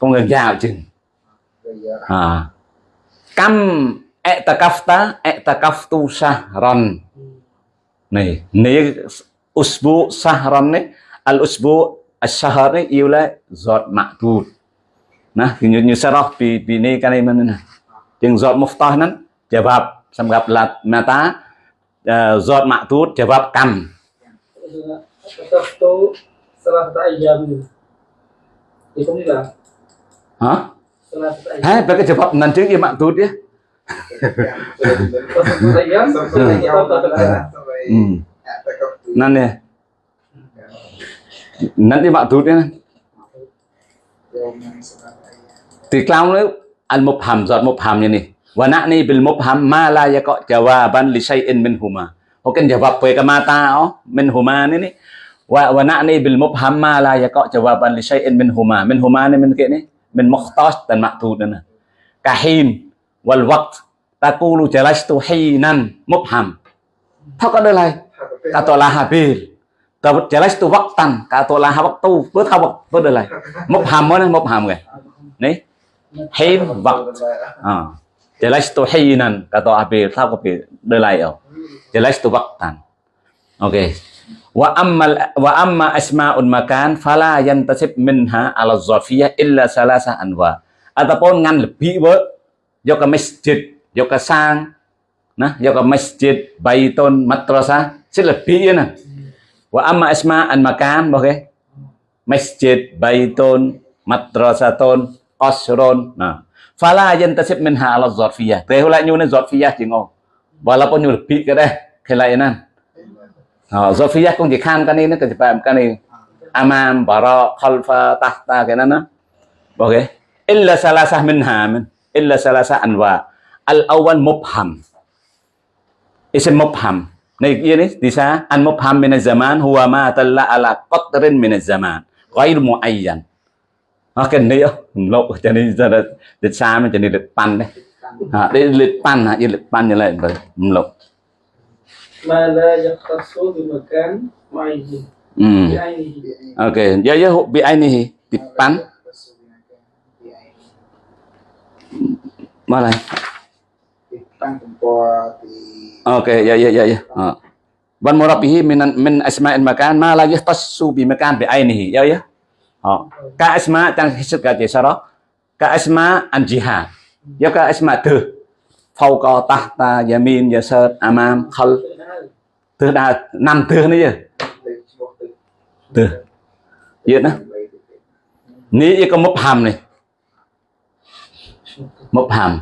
កុំងយ៉ាវជាងហាកម្មអតកាហ្វតាអតកាហ្វទូសារ៉ាន់នេះនេះអ៊ូស្ពូសារ៉ាន់នេះអលអ៊ូស្ពូអសាហារនេះយូឡាសតម៉ាក់ទូត nah như nyu sarah pi pi ne kale man na tiếng giọt muftah nan jawab sam gặp là mata giọt mạ tút jawab kam hả? Hai, pakai jawab nanti dia mak tu nè, Nanti. Nanti mak tu dia. Tiklamul al mubham zat mubhamnya nih. Wa na'ni bil mubham ma la yaqa jawaban li syai'in minhuma. Mungkin jawab pe ke mata oh minhuma ini nih. Wa wa na'ni bil mubham ma la yaqa jawaban li syai'in minhuma. Minhuma ini min kene min mukhtas dan ma'tud nah. Kahin wal waqt taqulu jalastu hinan mubham. Thao có đơn này cả tổ là hà bì cả vật trả tu vắc tần cả tổ là hà vắc tu vớt khao vắc vớt đơn này mộc hàm mới mộc hàm kìa đấy hay vật à để lấy tôi hay nan cả tôi api thao có bị đời lại ở để lấy tan. Ok. Wa amma wa amma asmaun makan fala yantasib minha ala zofia illa salasa anwa. Ataupun ngan lebih ber, yo ke masjid yo ke sang nah yo ke masjid baitun si selebih ya nah. Wa amma asma'an makan oke masjid baiton matrasa ton. Qasrun. Nah, fala yantasib minha ala zarfiyah. Thế lại nhu nên zarfiyah chỉ ngô. Walaupun nhu lebih cái đây, cái lại nan. Ờ, zarfiyah cũng chỉ khan cái này nó cái chỉ phải cái này. Amam, bara, khalfa, tahta cái đó nó. Ok. Illa salasah minha min. Illa salasah anwa. Al-awwal mubham. Isim mubham. Này kia đấy, thì sao? An mubham min zaman huwa ma talla ala qatrin min zaman. Ghair muayyan. អស់កេនីលោកចានេះទៅសាមចានេះលិតប៉ាន់ដែរលិតប៉ាន់យលិតប៉ាន់យលិតបើមលោក makan hmm. ya ya bi pan malah Oke, ya ya ya ya. Murabihi min asma'il makan ma la yahtassu bi makan bi ainihi. Ya ya. Ờ. Asma tăng hết cả chỉ sau đó? Ka asma an jihad do ka asma từ ta tahta yamin yasir amam, khal. Từ đa, năm từ nữa chứ? Dari từ Vậy đó. Ní cái có mập hàm này. Mập hàm.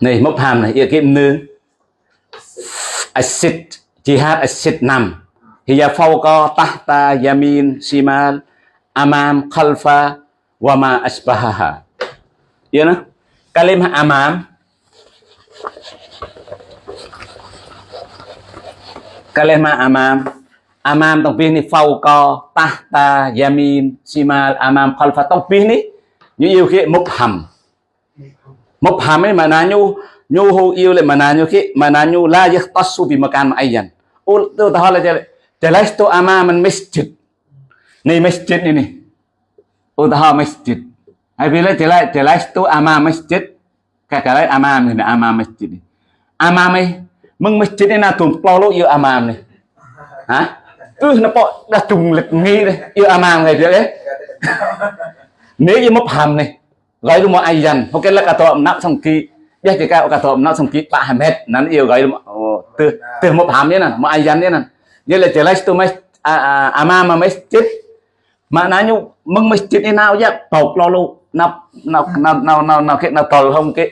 Này mập hàm này Ia kim nương acid, Jihad acid năm. Hiya fawqa tahta yamin simal Amam khalfa Wama asbahaha. Iya nah Kalimah amam. Kalimah amam. Amam tong pih ni fawqa tahta yamin simal amam khalfa. Tong pih ni như yêu khi mubham mubham ấy mà na nhu nhu hu yêu lại mà na nhu khi mà na nhu la yahtassu bi makan ma'ayyan ul tu tahala jale jalastu amaman masjid ni masjid ini utaha masjid ai bila jalai jalastu amam masjid kakalai amam ni amam masjid ni. Amam ấy mừng masjid ni na tum plo yêu amam ni. Hả ừ nó bỏ đã trùng lịch nghi đây yêu amam này đấy. Nếu như mốc hàm này gọi đúng một ai dần ok là cả tọa nắp xong ký biết thì cả cả tọa nắp xong ký ba hai mét nắn yêu gọi đúng từ từ một hàm thế này một ai dần thế này như là trở lại tôi mới à à à mà mà mới chết. Mà nói như mừng mới chết thế nào chứ? Tàu lo lu. Nắp nắp nắp nào nào nào cái nào tàu không? Cái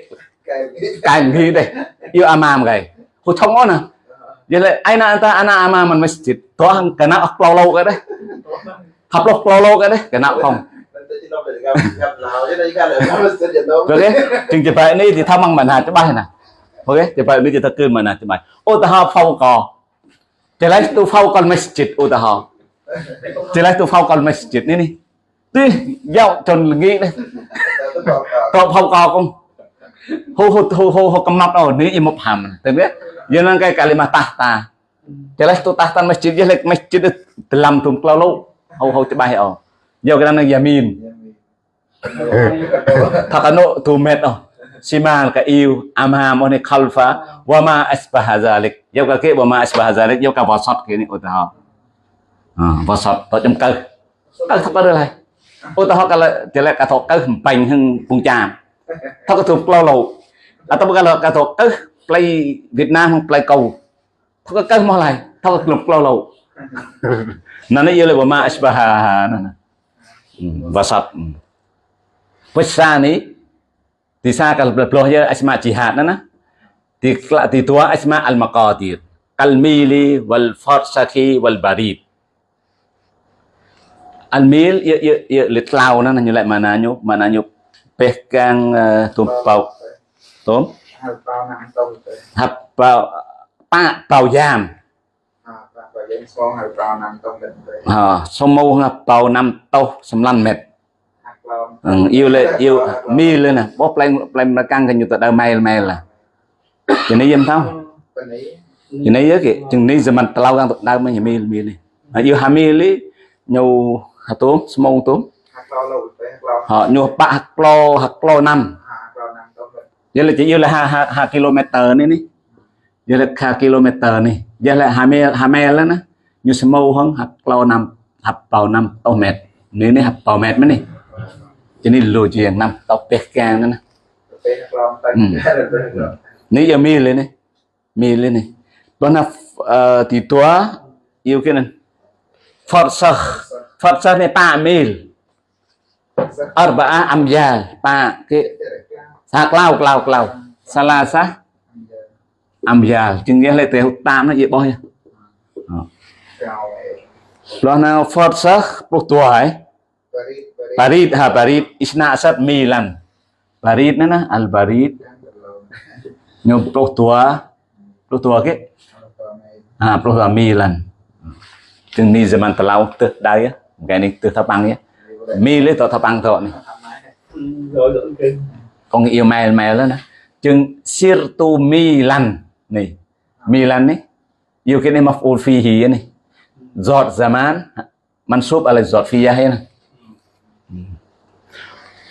Kayak cái gì đây. Yêu amam cái hồi thông ngon à vậy là ai na ta ana amam mình masjid toh cái nào lo lâu cái đấy. Học lo lo lâu cái đấy. Cái nào không? Ok. Chừng chỉ phải này thì thao mang mình hạt cho bài nè. Ok, chỉ phải này thì thao cơn mình hạt cho bài. Ô ta học phong cò. Jalaitu fawqal masjid ឧទាហរណ៍ Jalaitu fawqal masjid នេះនេះទីយកចនល្ងានេះតបហៅកោកុំហូហូហូហូហូកំណត់អូនេះយមកហាំទៅនេះយើងនឹងកែកាលីម៉ាតាតា Jalaitu tahtan masjid យលេក masjid ដឡាំទុំក្លោលោហូហូច្បាស់អូយកគេនឹងយ៉ាមីនថាកណូទូមេតអូ Simal ka iu amam oni khalfa wa ma asbaha zalik. Yau ka ke wa ma asbaha zalik yau ka wasat ke ni utaha. À, wasat to trong cơ. Cơ thật có được này. Utaha ka la jelek ka to cơ bành hưng bung cham. Thao cái thuộc lâu lâu Atau kalau kata eh play Việt Nam play cầu Thao cái cái mau lại Thao cái klub lâu lâu Nana ia lebih ma asbaha nana. Wasat. Di sakal belah-belahnya asma jihad nah. Di di dua asma al-maqadir. Al-mili wal farsakhi wal barib. Al-mil ya ya ya litlau nah nyelek mananyo mananyo peh kang tumpau. Tum. Hap bau pa bau jam. ហ่าសុំមកបោ5តោសម្លាន់មេត្រ bao អ៊ីវលេអ៊ីវមីលណាបោះប្លែងប្លែងមកកាំងកញ្ញុទៅដើម៉ែលម៉ែលឡាជំនេះយំទៅ bên ấy ជំនេះគេជំនេះសមន្តឡៅកាំងទៅដើមីលមីលមីលនេះអ៊ីវហាមីលីញូហតូស្មងទូ hai bao lâu tới hai bao ហញូបាក់ក្លោហក្លោណាំ hai bao năm tông đến យល់ជាយល់5 5គីឡូម៉ែត្រនេះនេះយល់5គីឡូម៉ែត្រនេះយ cho nên lùi chuyện năm, tao bẹt ca nữa nè. Ừ. Nếu giờ mi lên này, mi lên này. Bọn nó ờ, thì tua, yêu cái này. Phật sơ phật sơ này ba mil. Arba am ya ba cái sạc lau lau lao salasa am ya chừng nghĩa là tiêu tam nó dễ bôi lo nào phật sơ bốc tua ấy. Barid ha barid isna asat milan. Barid nana al barid. Nyo pro tua. Pro tua ke? Ha pro tua, milan. Từng ni zaman telau te dai ya. Gani te thapang ya. Mi le to thapang to ni. Con yêu mèo mèo đó nè. Chừng sirtu milan này. Milan này. Yêu cái maf maf'ul fihi này. Giọt zaman mansub ala giọt fiya hay này.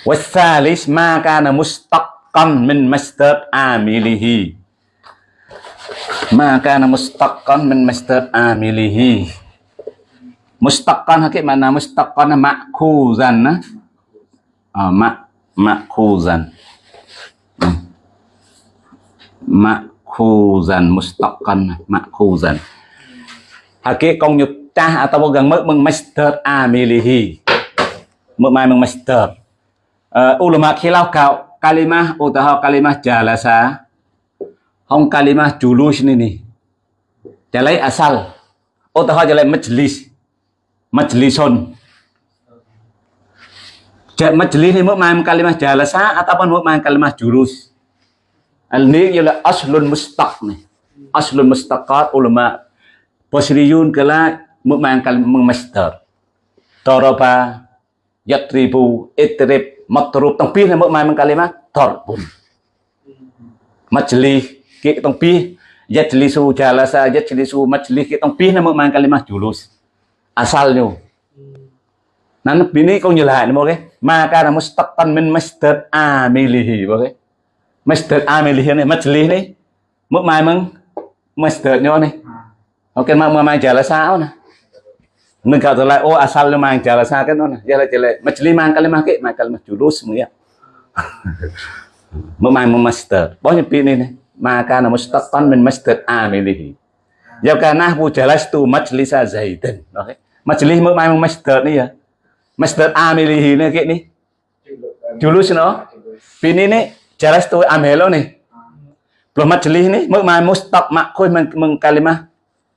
Wasalis ma kana mustaqan min master amilihi ma kana mustaqan min master amilihi mustaqan hakik mana mustaqan makhuzan na ah, mak makhuzan makhuzan mustaqan makhuzan hakik kong nyutah atau gang meuk meng master amilihi meuk mai meng master uh, ulama khilaf kau kalimah utaha kalimah jalasa. Hong kalimah julus ni ni jalai asal utaha jalai majlis. Majlisun. Ja- majlis ni mek mai meng kalimah jalasa ataupun mek mai kalimah julus. Al ni ialah aslun mustaq ni aslun mustaqat ulama Basriyun kala mek mai kalimah masdar daraba yatribu itrib matrub tengpih makna kalimah darbun majlis ke tengpih yajlisu jalasa yajlisu majlis ke tengpih makna kalimah julus asalnya nah ini kau nyelahkan oke maka namun mustaqan min masdad amilihi oke masdad amilihi ini majlis ini makna masdadnya nih oke makna jalasa nih jala sao na. Nâng cao lại ô asal lu mang jala sao cái nó nè. Jala jala majlis mang kalimah ke, mang kalimah julus mu ya. Mau main master. Bohnya pini nih. Maka na mustaqan min masdar amilihi. Ya kana bu jalas tu majlisa zaidan. Oke. Majlis mau master này, ni ya. Masdar amilihi ni ke ni. Julus no. Pini ni jalas tu amelo ni. Belum majlis ni mau main mustaq makhul meng kalimah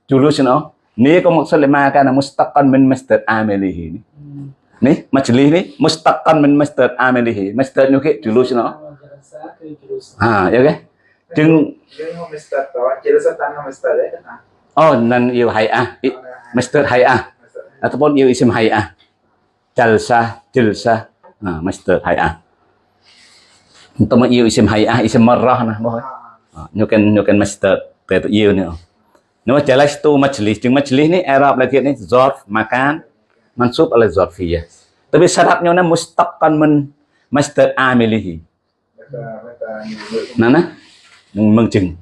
julus no ni ko maksud lima kana mustaqan min masdar amilihi ni. Ni? Majlis ni? Mustaqan min masdar amilihi masdar nyo ke julus no Rasa ke terus ha ya ke? À oh nan yêu hay'ah I- masdar hay'ah ataupun yêu isim hay'ah jalsah jilsah ha masdar hay'ah untuk yêu isim hay'ah isim marrah nah boh ha. Nyo kan nyo kan masdar pe tu yêu ni Nama jalas tu majlis. Jeung majlis này Arab lagi này zarf makan mansub là zarfiyah. Tapi syaratnya na mustaqan min masdar amilihi. Nana mừng mừng chừng.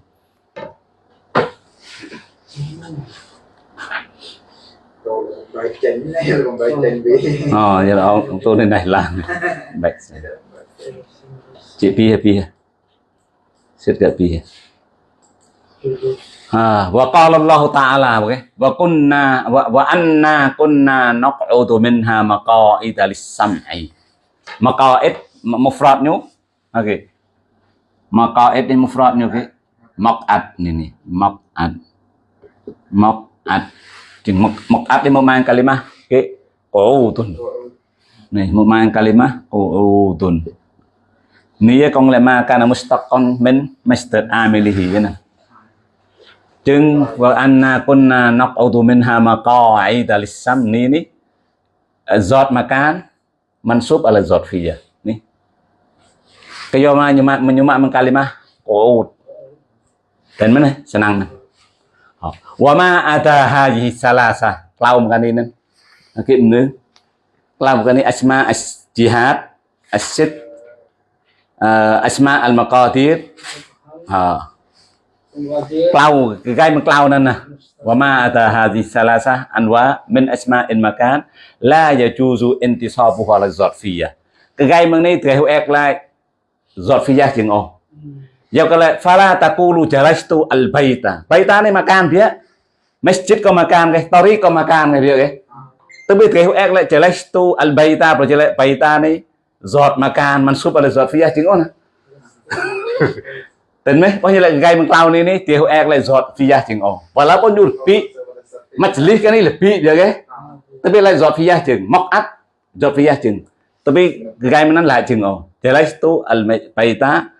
bài chính này là còn bài chính Ờ giờ là ông, ông tôi lên này làm. Bạch. chị pia pia xếp Sit pia وقال الله تعالى وكنا وأنا كنا نقعد منها مقاعد للسمع مقاعد مفرد نيو اوكي مقاعد ini mufrad ni okey maq'ad ni ni maq'ad maq'ad thì maq'ad ini memaknai kalimah okey qu'udun ni memaknai kalimah qu'udun ni ya kong lama kana mustaqan min masdar amilihi ya nah ចឹងវអានណាគុណណាណកអូទូមិនហាមកអៃតាលិសាំនេះនេះសតមកកានមិនសុបអលសតហ្វីនេះកយោមកញមញមមកកាលីម៉ាកូតតែមិនស្នងវម៉ាអតាហាយីសាឡាសាក្លៅមកកាននេះនឹងគេនឹងក្លៅមកកាននេះអស្មាអជីហាតអសិតអស្មាអលមកោទីតអឺ ម៉ាកានគេតរីក៏ម៉ាកានគេវាគេទៅវាត្រូវអែកឡាយចារ៉ាស្ទូអលបៃតាប្រជលែបៃតានេះហ្សាត់ម៉ាកានមិនស៊ុបអលហ្សាត់ហ្វីយ៉ាជាងអូណា Tên mấy bao nhiêu lại gai bằng cloud này này Tenmeh banyak lagi gay mengklau ni ni tiu ek lagi zot fiyah jeng oh. Walaupun jur pi majlis kan ni lebih je ke. Tapi lagi zot fiyah jeng mok at zot fiyah jeng. Tapi gay menan lah jeng oh. Jadi tu al baita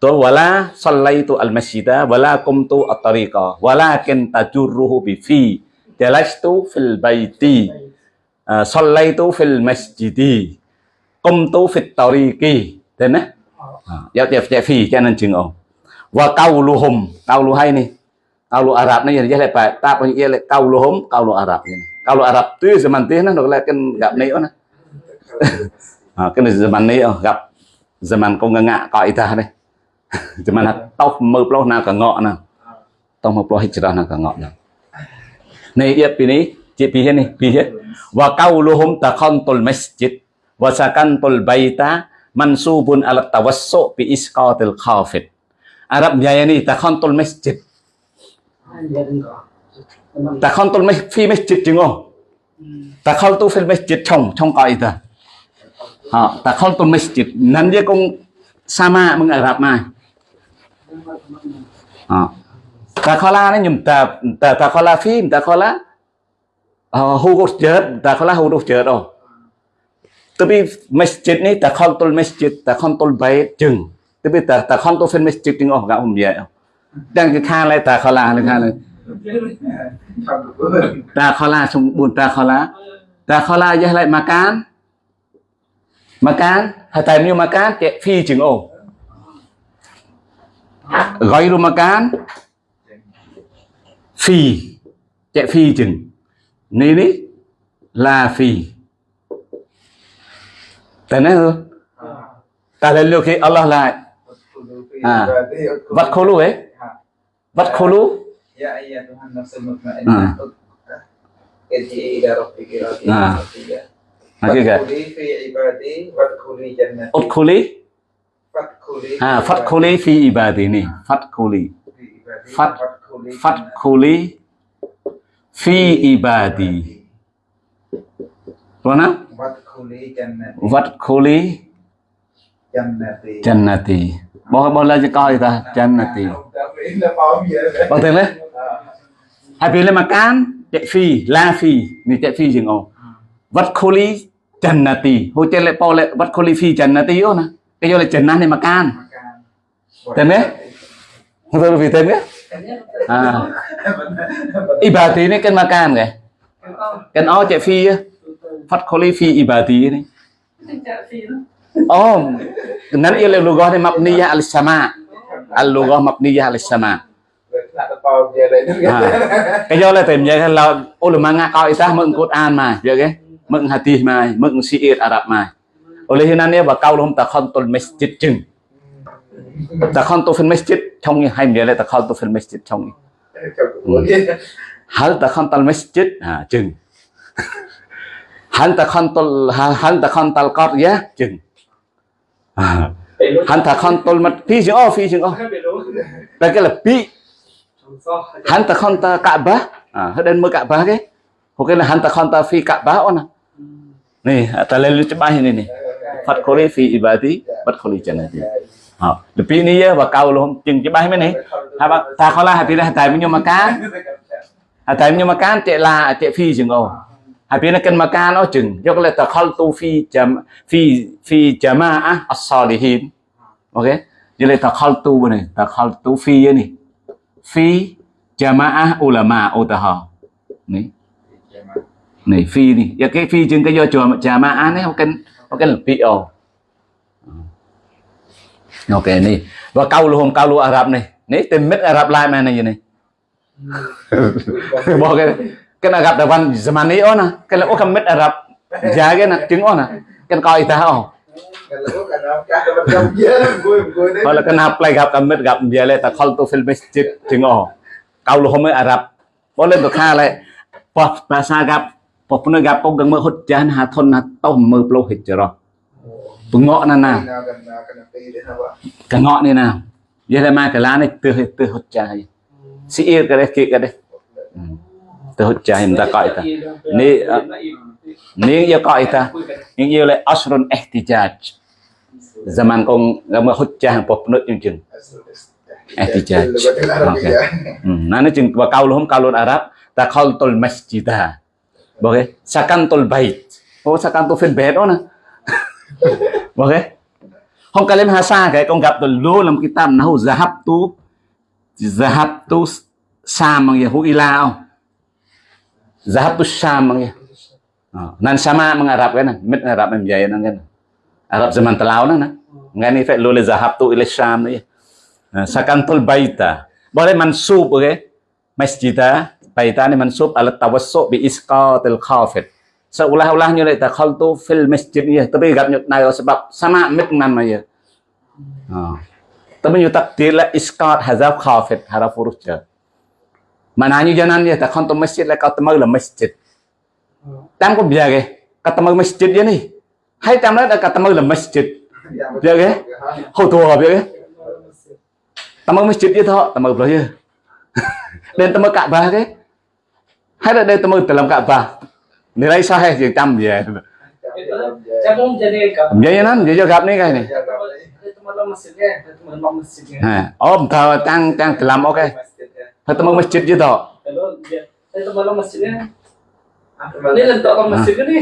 tu wala sallaitu al masjida wala kumtu at tariqa walakin tajurruhu bi fi. Jadi tu fil baiti sallaitu fil masjidi kumtu fit tariqi. Tenmeh yafi kanan jing o wa qauluhum qaulu hai ni qaulu arab ni ya le pa ta pun ya le qauluhum qaulu arab ni qaulu arab tu zaman teh nah nak kan gap ni on ha kan zaman ni oh gặp zaman ko ngak ko ita ni zaman tau mơ ploh na ka ngok na tau mơ ploh hijrah na ka ngok na này ya pi ni je pi ni pi wa qauluhum takhantul masjid wa sakantul baita mansubun ala tawassu bi isqatil khafid. Arab jaya ni, takhantul masjid. Takhantul masjid fi masjid chừng không takhantu fil masjid trong trong coi ta ha, takhantul masjid. Nan dia kong sama meng Arab mai. Ha. Takhala ni nhum ta ta takhala fi takhala hu gos chết takhala hu gos chết oh. tapi masjid ni tak kontrol masjid tak kontrol bait jeng tapi tak tak kontrol fin masjid jeng oh gak um dia dan ke kha lai tak khala le kha le tak khala sung bun tak khala tak khala ya lai makan makan hatai ni makan ke fi jeng oh ghairu makan fi ke fi jeng ni ni la fi tên này hư ta lên lưu khi Allah lại À. Vật khô lũ ấy Vật khô lũ. À. À. à nafsul Ah. mutmainnah. Irji'i ila rabbiki radiyatan Ah. mardiyah. Lagi ibadi wadkhuli jannati. À, Udkhuli Fadkhuli ha fi fadkhuli fi ibadi ni fadkhuli fi fadkhuli fi ibadi rồi nào Wadkhuli jannati. Jannati. Bao bao la cho coi ta jannati tiền đấy. À. Hai bên là makan chạy phi la phi ni chạy phi chừng ồ Wadkhuli jannati Hồi trên lại bao lại Wadkhuli fi jannati đó nè. Cái vô là jannah này makan Makan. Tên đấy. tôi vì tên đấy. À. Ibadi ini kan makan kìa. Kan ó chạy phi á fadkhuli này ibadi ni. Oh, nan ia lughah ni mabniyah al-sama. Al-lughah à, mabniyah al-sama. Cái do là tìm vậy là ô lùm nga coi ta mượn cốt an mà giờ cái? Mừng hati mà mừng siir arab mà. Ô lê hinan nè bà cao lùm ta không tôn masjid chừng. Ta không tôn masjid trong như hai miệng là ta không tôn masjid trong hal ta không tôn masjid? À chừng. ô phi chừng ô ไปรู้ đây cái là pi ชมซ้อ hắn ta con ta cả bá à hết đến mới cả bá cái ok là hắn ta con ta phi cả bá ôn à này ta lên lưu cho bài này này phát khối phi ibadi bắt khối chân này à được pi này và cầu luôn chừng cho bài mấy này hai bác ta khó là hai pi là tài bao nhiêu mà cá hai tài bao nhiêu mà cá chạy là chạy phi chừng ô hai pi nó cần mà cá nó chừng do cái là ta khol tu phi chấm phi phi chấm à as-salihin ok jadi là ta khol tu này ta khol tu phi này phi jamaah ulama utaha nih nih phi nih ya cái phi chừng cái do chùa jamaah này không cần không cần là phi ồ ok nih và câu luôn câu luôn Ả Rập này nih tìm mít Ả Rập lại mà này gì này bỏ cái cái Ả Rập là văn zaman này ó nè cái là ó cầm mít Ả Rập giá cái nè trứng ó nè cái coi ta ó Kalau kan kan macam dia gue gue ni. hoặc là cái nạp lại gặp cầm mít gặp giờ lại ta khol tu fil masjid trứng ó câu luôn mới Ả Rập bỏ lênตัวค่าเลยพอภาษากับพอ أبينكن مكان أجن يقول دخلت في جم في في جماعة الصالحين أوكي jadi دخلت بني دخلت في ini في jamaah ulama utaha. Này, này phi này. Giờ cái phi chừng cái do chùa jamaah này không cần không cần là pio ok này. và câu luôn câu luôn Arab này này tìm mít Arab lại mà này gì này bỏ cái kan Arab da wan zamani ona kan o kan mit Arab jage na tiếng ona kan coi ta o kalau kena play gặp kan mit gặp dia le ta khol tu fil masjid tiếng o kau lu home Arab boleh tu kha le pas bahasa gặp pas pun gặp pun gang hut jahan ha thon na tau mơ plo hijrah pengok na na kengok ni na dia le ma kala ni tu tu hut jahai si ir ka deh ki ka deh تهو جاهم دا قائتا ني ني قائتا ني يلا عشر احتجاج زمان كون لما حجة ببنوت يمكن احتجاج نانا جن وقولهم قولون عرب دخلت المسجد بوكي سكنت البيت هو سكنت في البيت هنا بوكي هم كلم هسا كي كون قبل لو لم كتاب نهو ذهبت ذهبت سام يهو إلاو Zahab Syam ya. Ah, nan sama mengharapkan, mit mengharapkan membiaya nang kan. Arab zaman telau nang. Ngan ni fek lule zahab tu ila Syam ya. Sakantul baita. Boleh mansub okay? masjidah baita ni mansub alat tawassu bi isqatil khafid. Seolah-olahnya lek takhaltu fil masjid ya, tapi gak nyut nayo sebab sama mit nan ya. Ah. Tapi nyutak dila isqat hazaf khafid haraf huruf jar. Mananya jangan ya ta khaltu masjid la kata là masjid tam có bây cái kata masjid ya ni hay tam đó là kata là masjid Dạ ghê. hầu thua biết cái Tamak masjid itu tamak belajar. Dan tamak Ka'bah ke? Hay là đây tamak dalam Ka'bah. Nilai sahih yang tam ya. Chắc không cho nên cả Vậy nên vậy cho gặp này cái này. Ha, om thao tăng tăng dalam oke. Tamak masjid dia eh, teman masjidnya ini lentok lo masjid ini.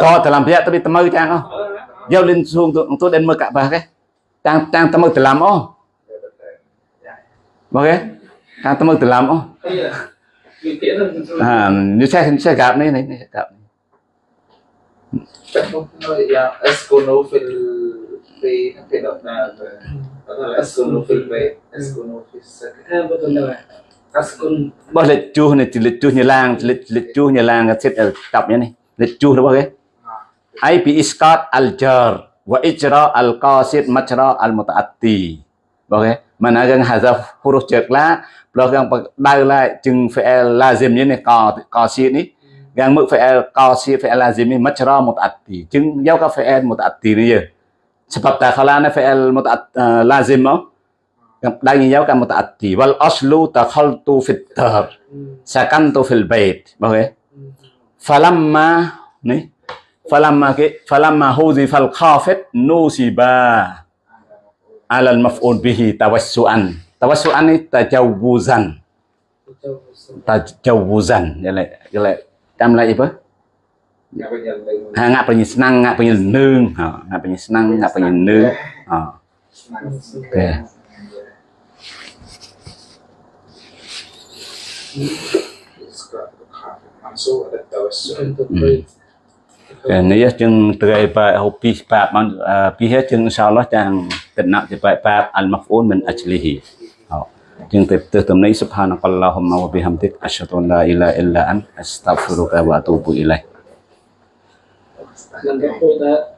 To dalam pihak tapi tamak chang oh. Giao lên xuống tu tu đến mơ Ka'bah ke? Tăng tăng tamak dalam oh. Ok. Tăng tamak dalam oh. iya Mikir lah À, như xe xe gặp này này, này gặp. yang eskuno fil fi fi nah eskuno fil bait eskuno fil sakin Eh, betul dah Askun bao lịch chu này chỉ lịch chu nhà lang lịch lịch chu nhà lang xếp ở cặp như này. Lịch chu đó bao cái ai bị iskat al jar wa ijra al qasid majra al mutaatti. Bao cái mà nó gần hazaf huruf chợt lá lo gần đau lại chừng phải lazim như này co qasid ní gần mức phải qasid phải lazim ní majra mutaatti. Chừng giao ka phải mutaatti này giờ sebab ta khala na phải mutaat lazim đó đang như giáo cái mutaatti. Wal aslu takhaltu fit dar sakantu fil bait. Okay falamma ni? Falamma ke? Falamma huzifa al khafid nusiba ala al maf'ul bihi tawassuan. Tawassuan ni tajawuzan. Tajawuzan. Ya lại ya lại tam lại apa ngạ bệnh nhân năng ngạ bệnh nhân nương ngạ bệnh nhân năng ngạ bệnh nhân nương ok cái này chừng từ bài học pi bạc bằng pi hết chừng sau đó chàng tận nặng từ bài bạc al mafun mình ajlihi chừng từ từ tầm này subhanakallahumma wa bihamdik asyhadu an la ilaha illa anta astaghfiruka wa atubu ilaik and put that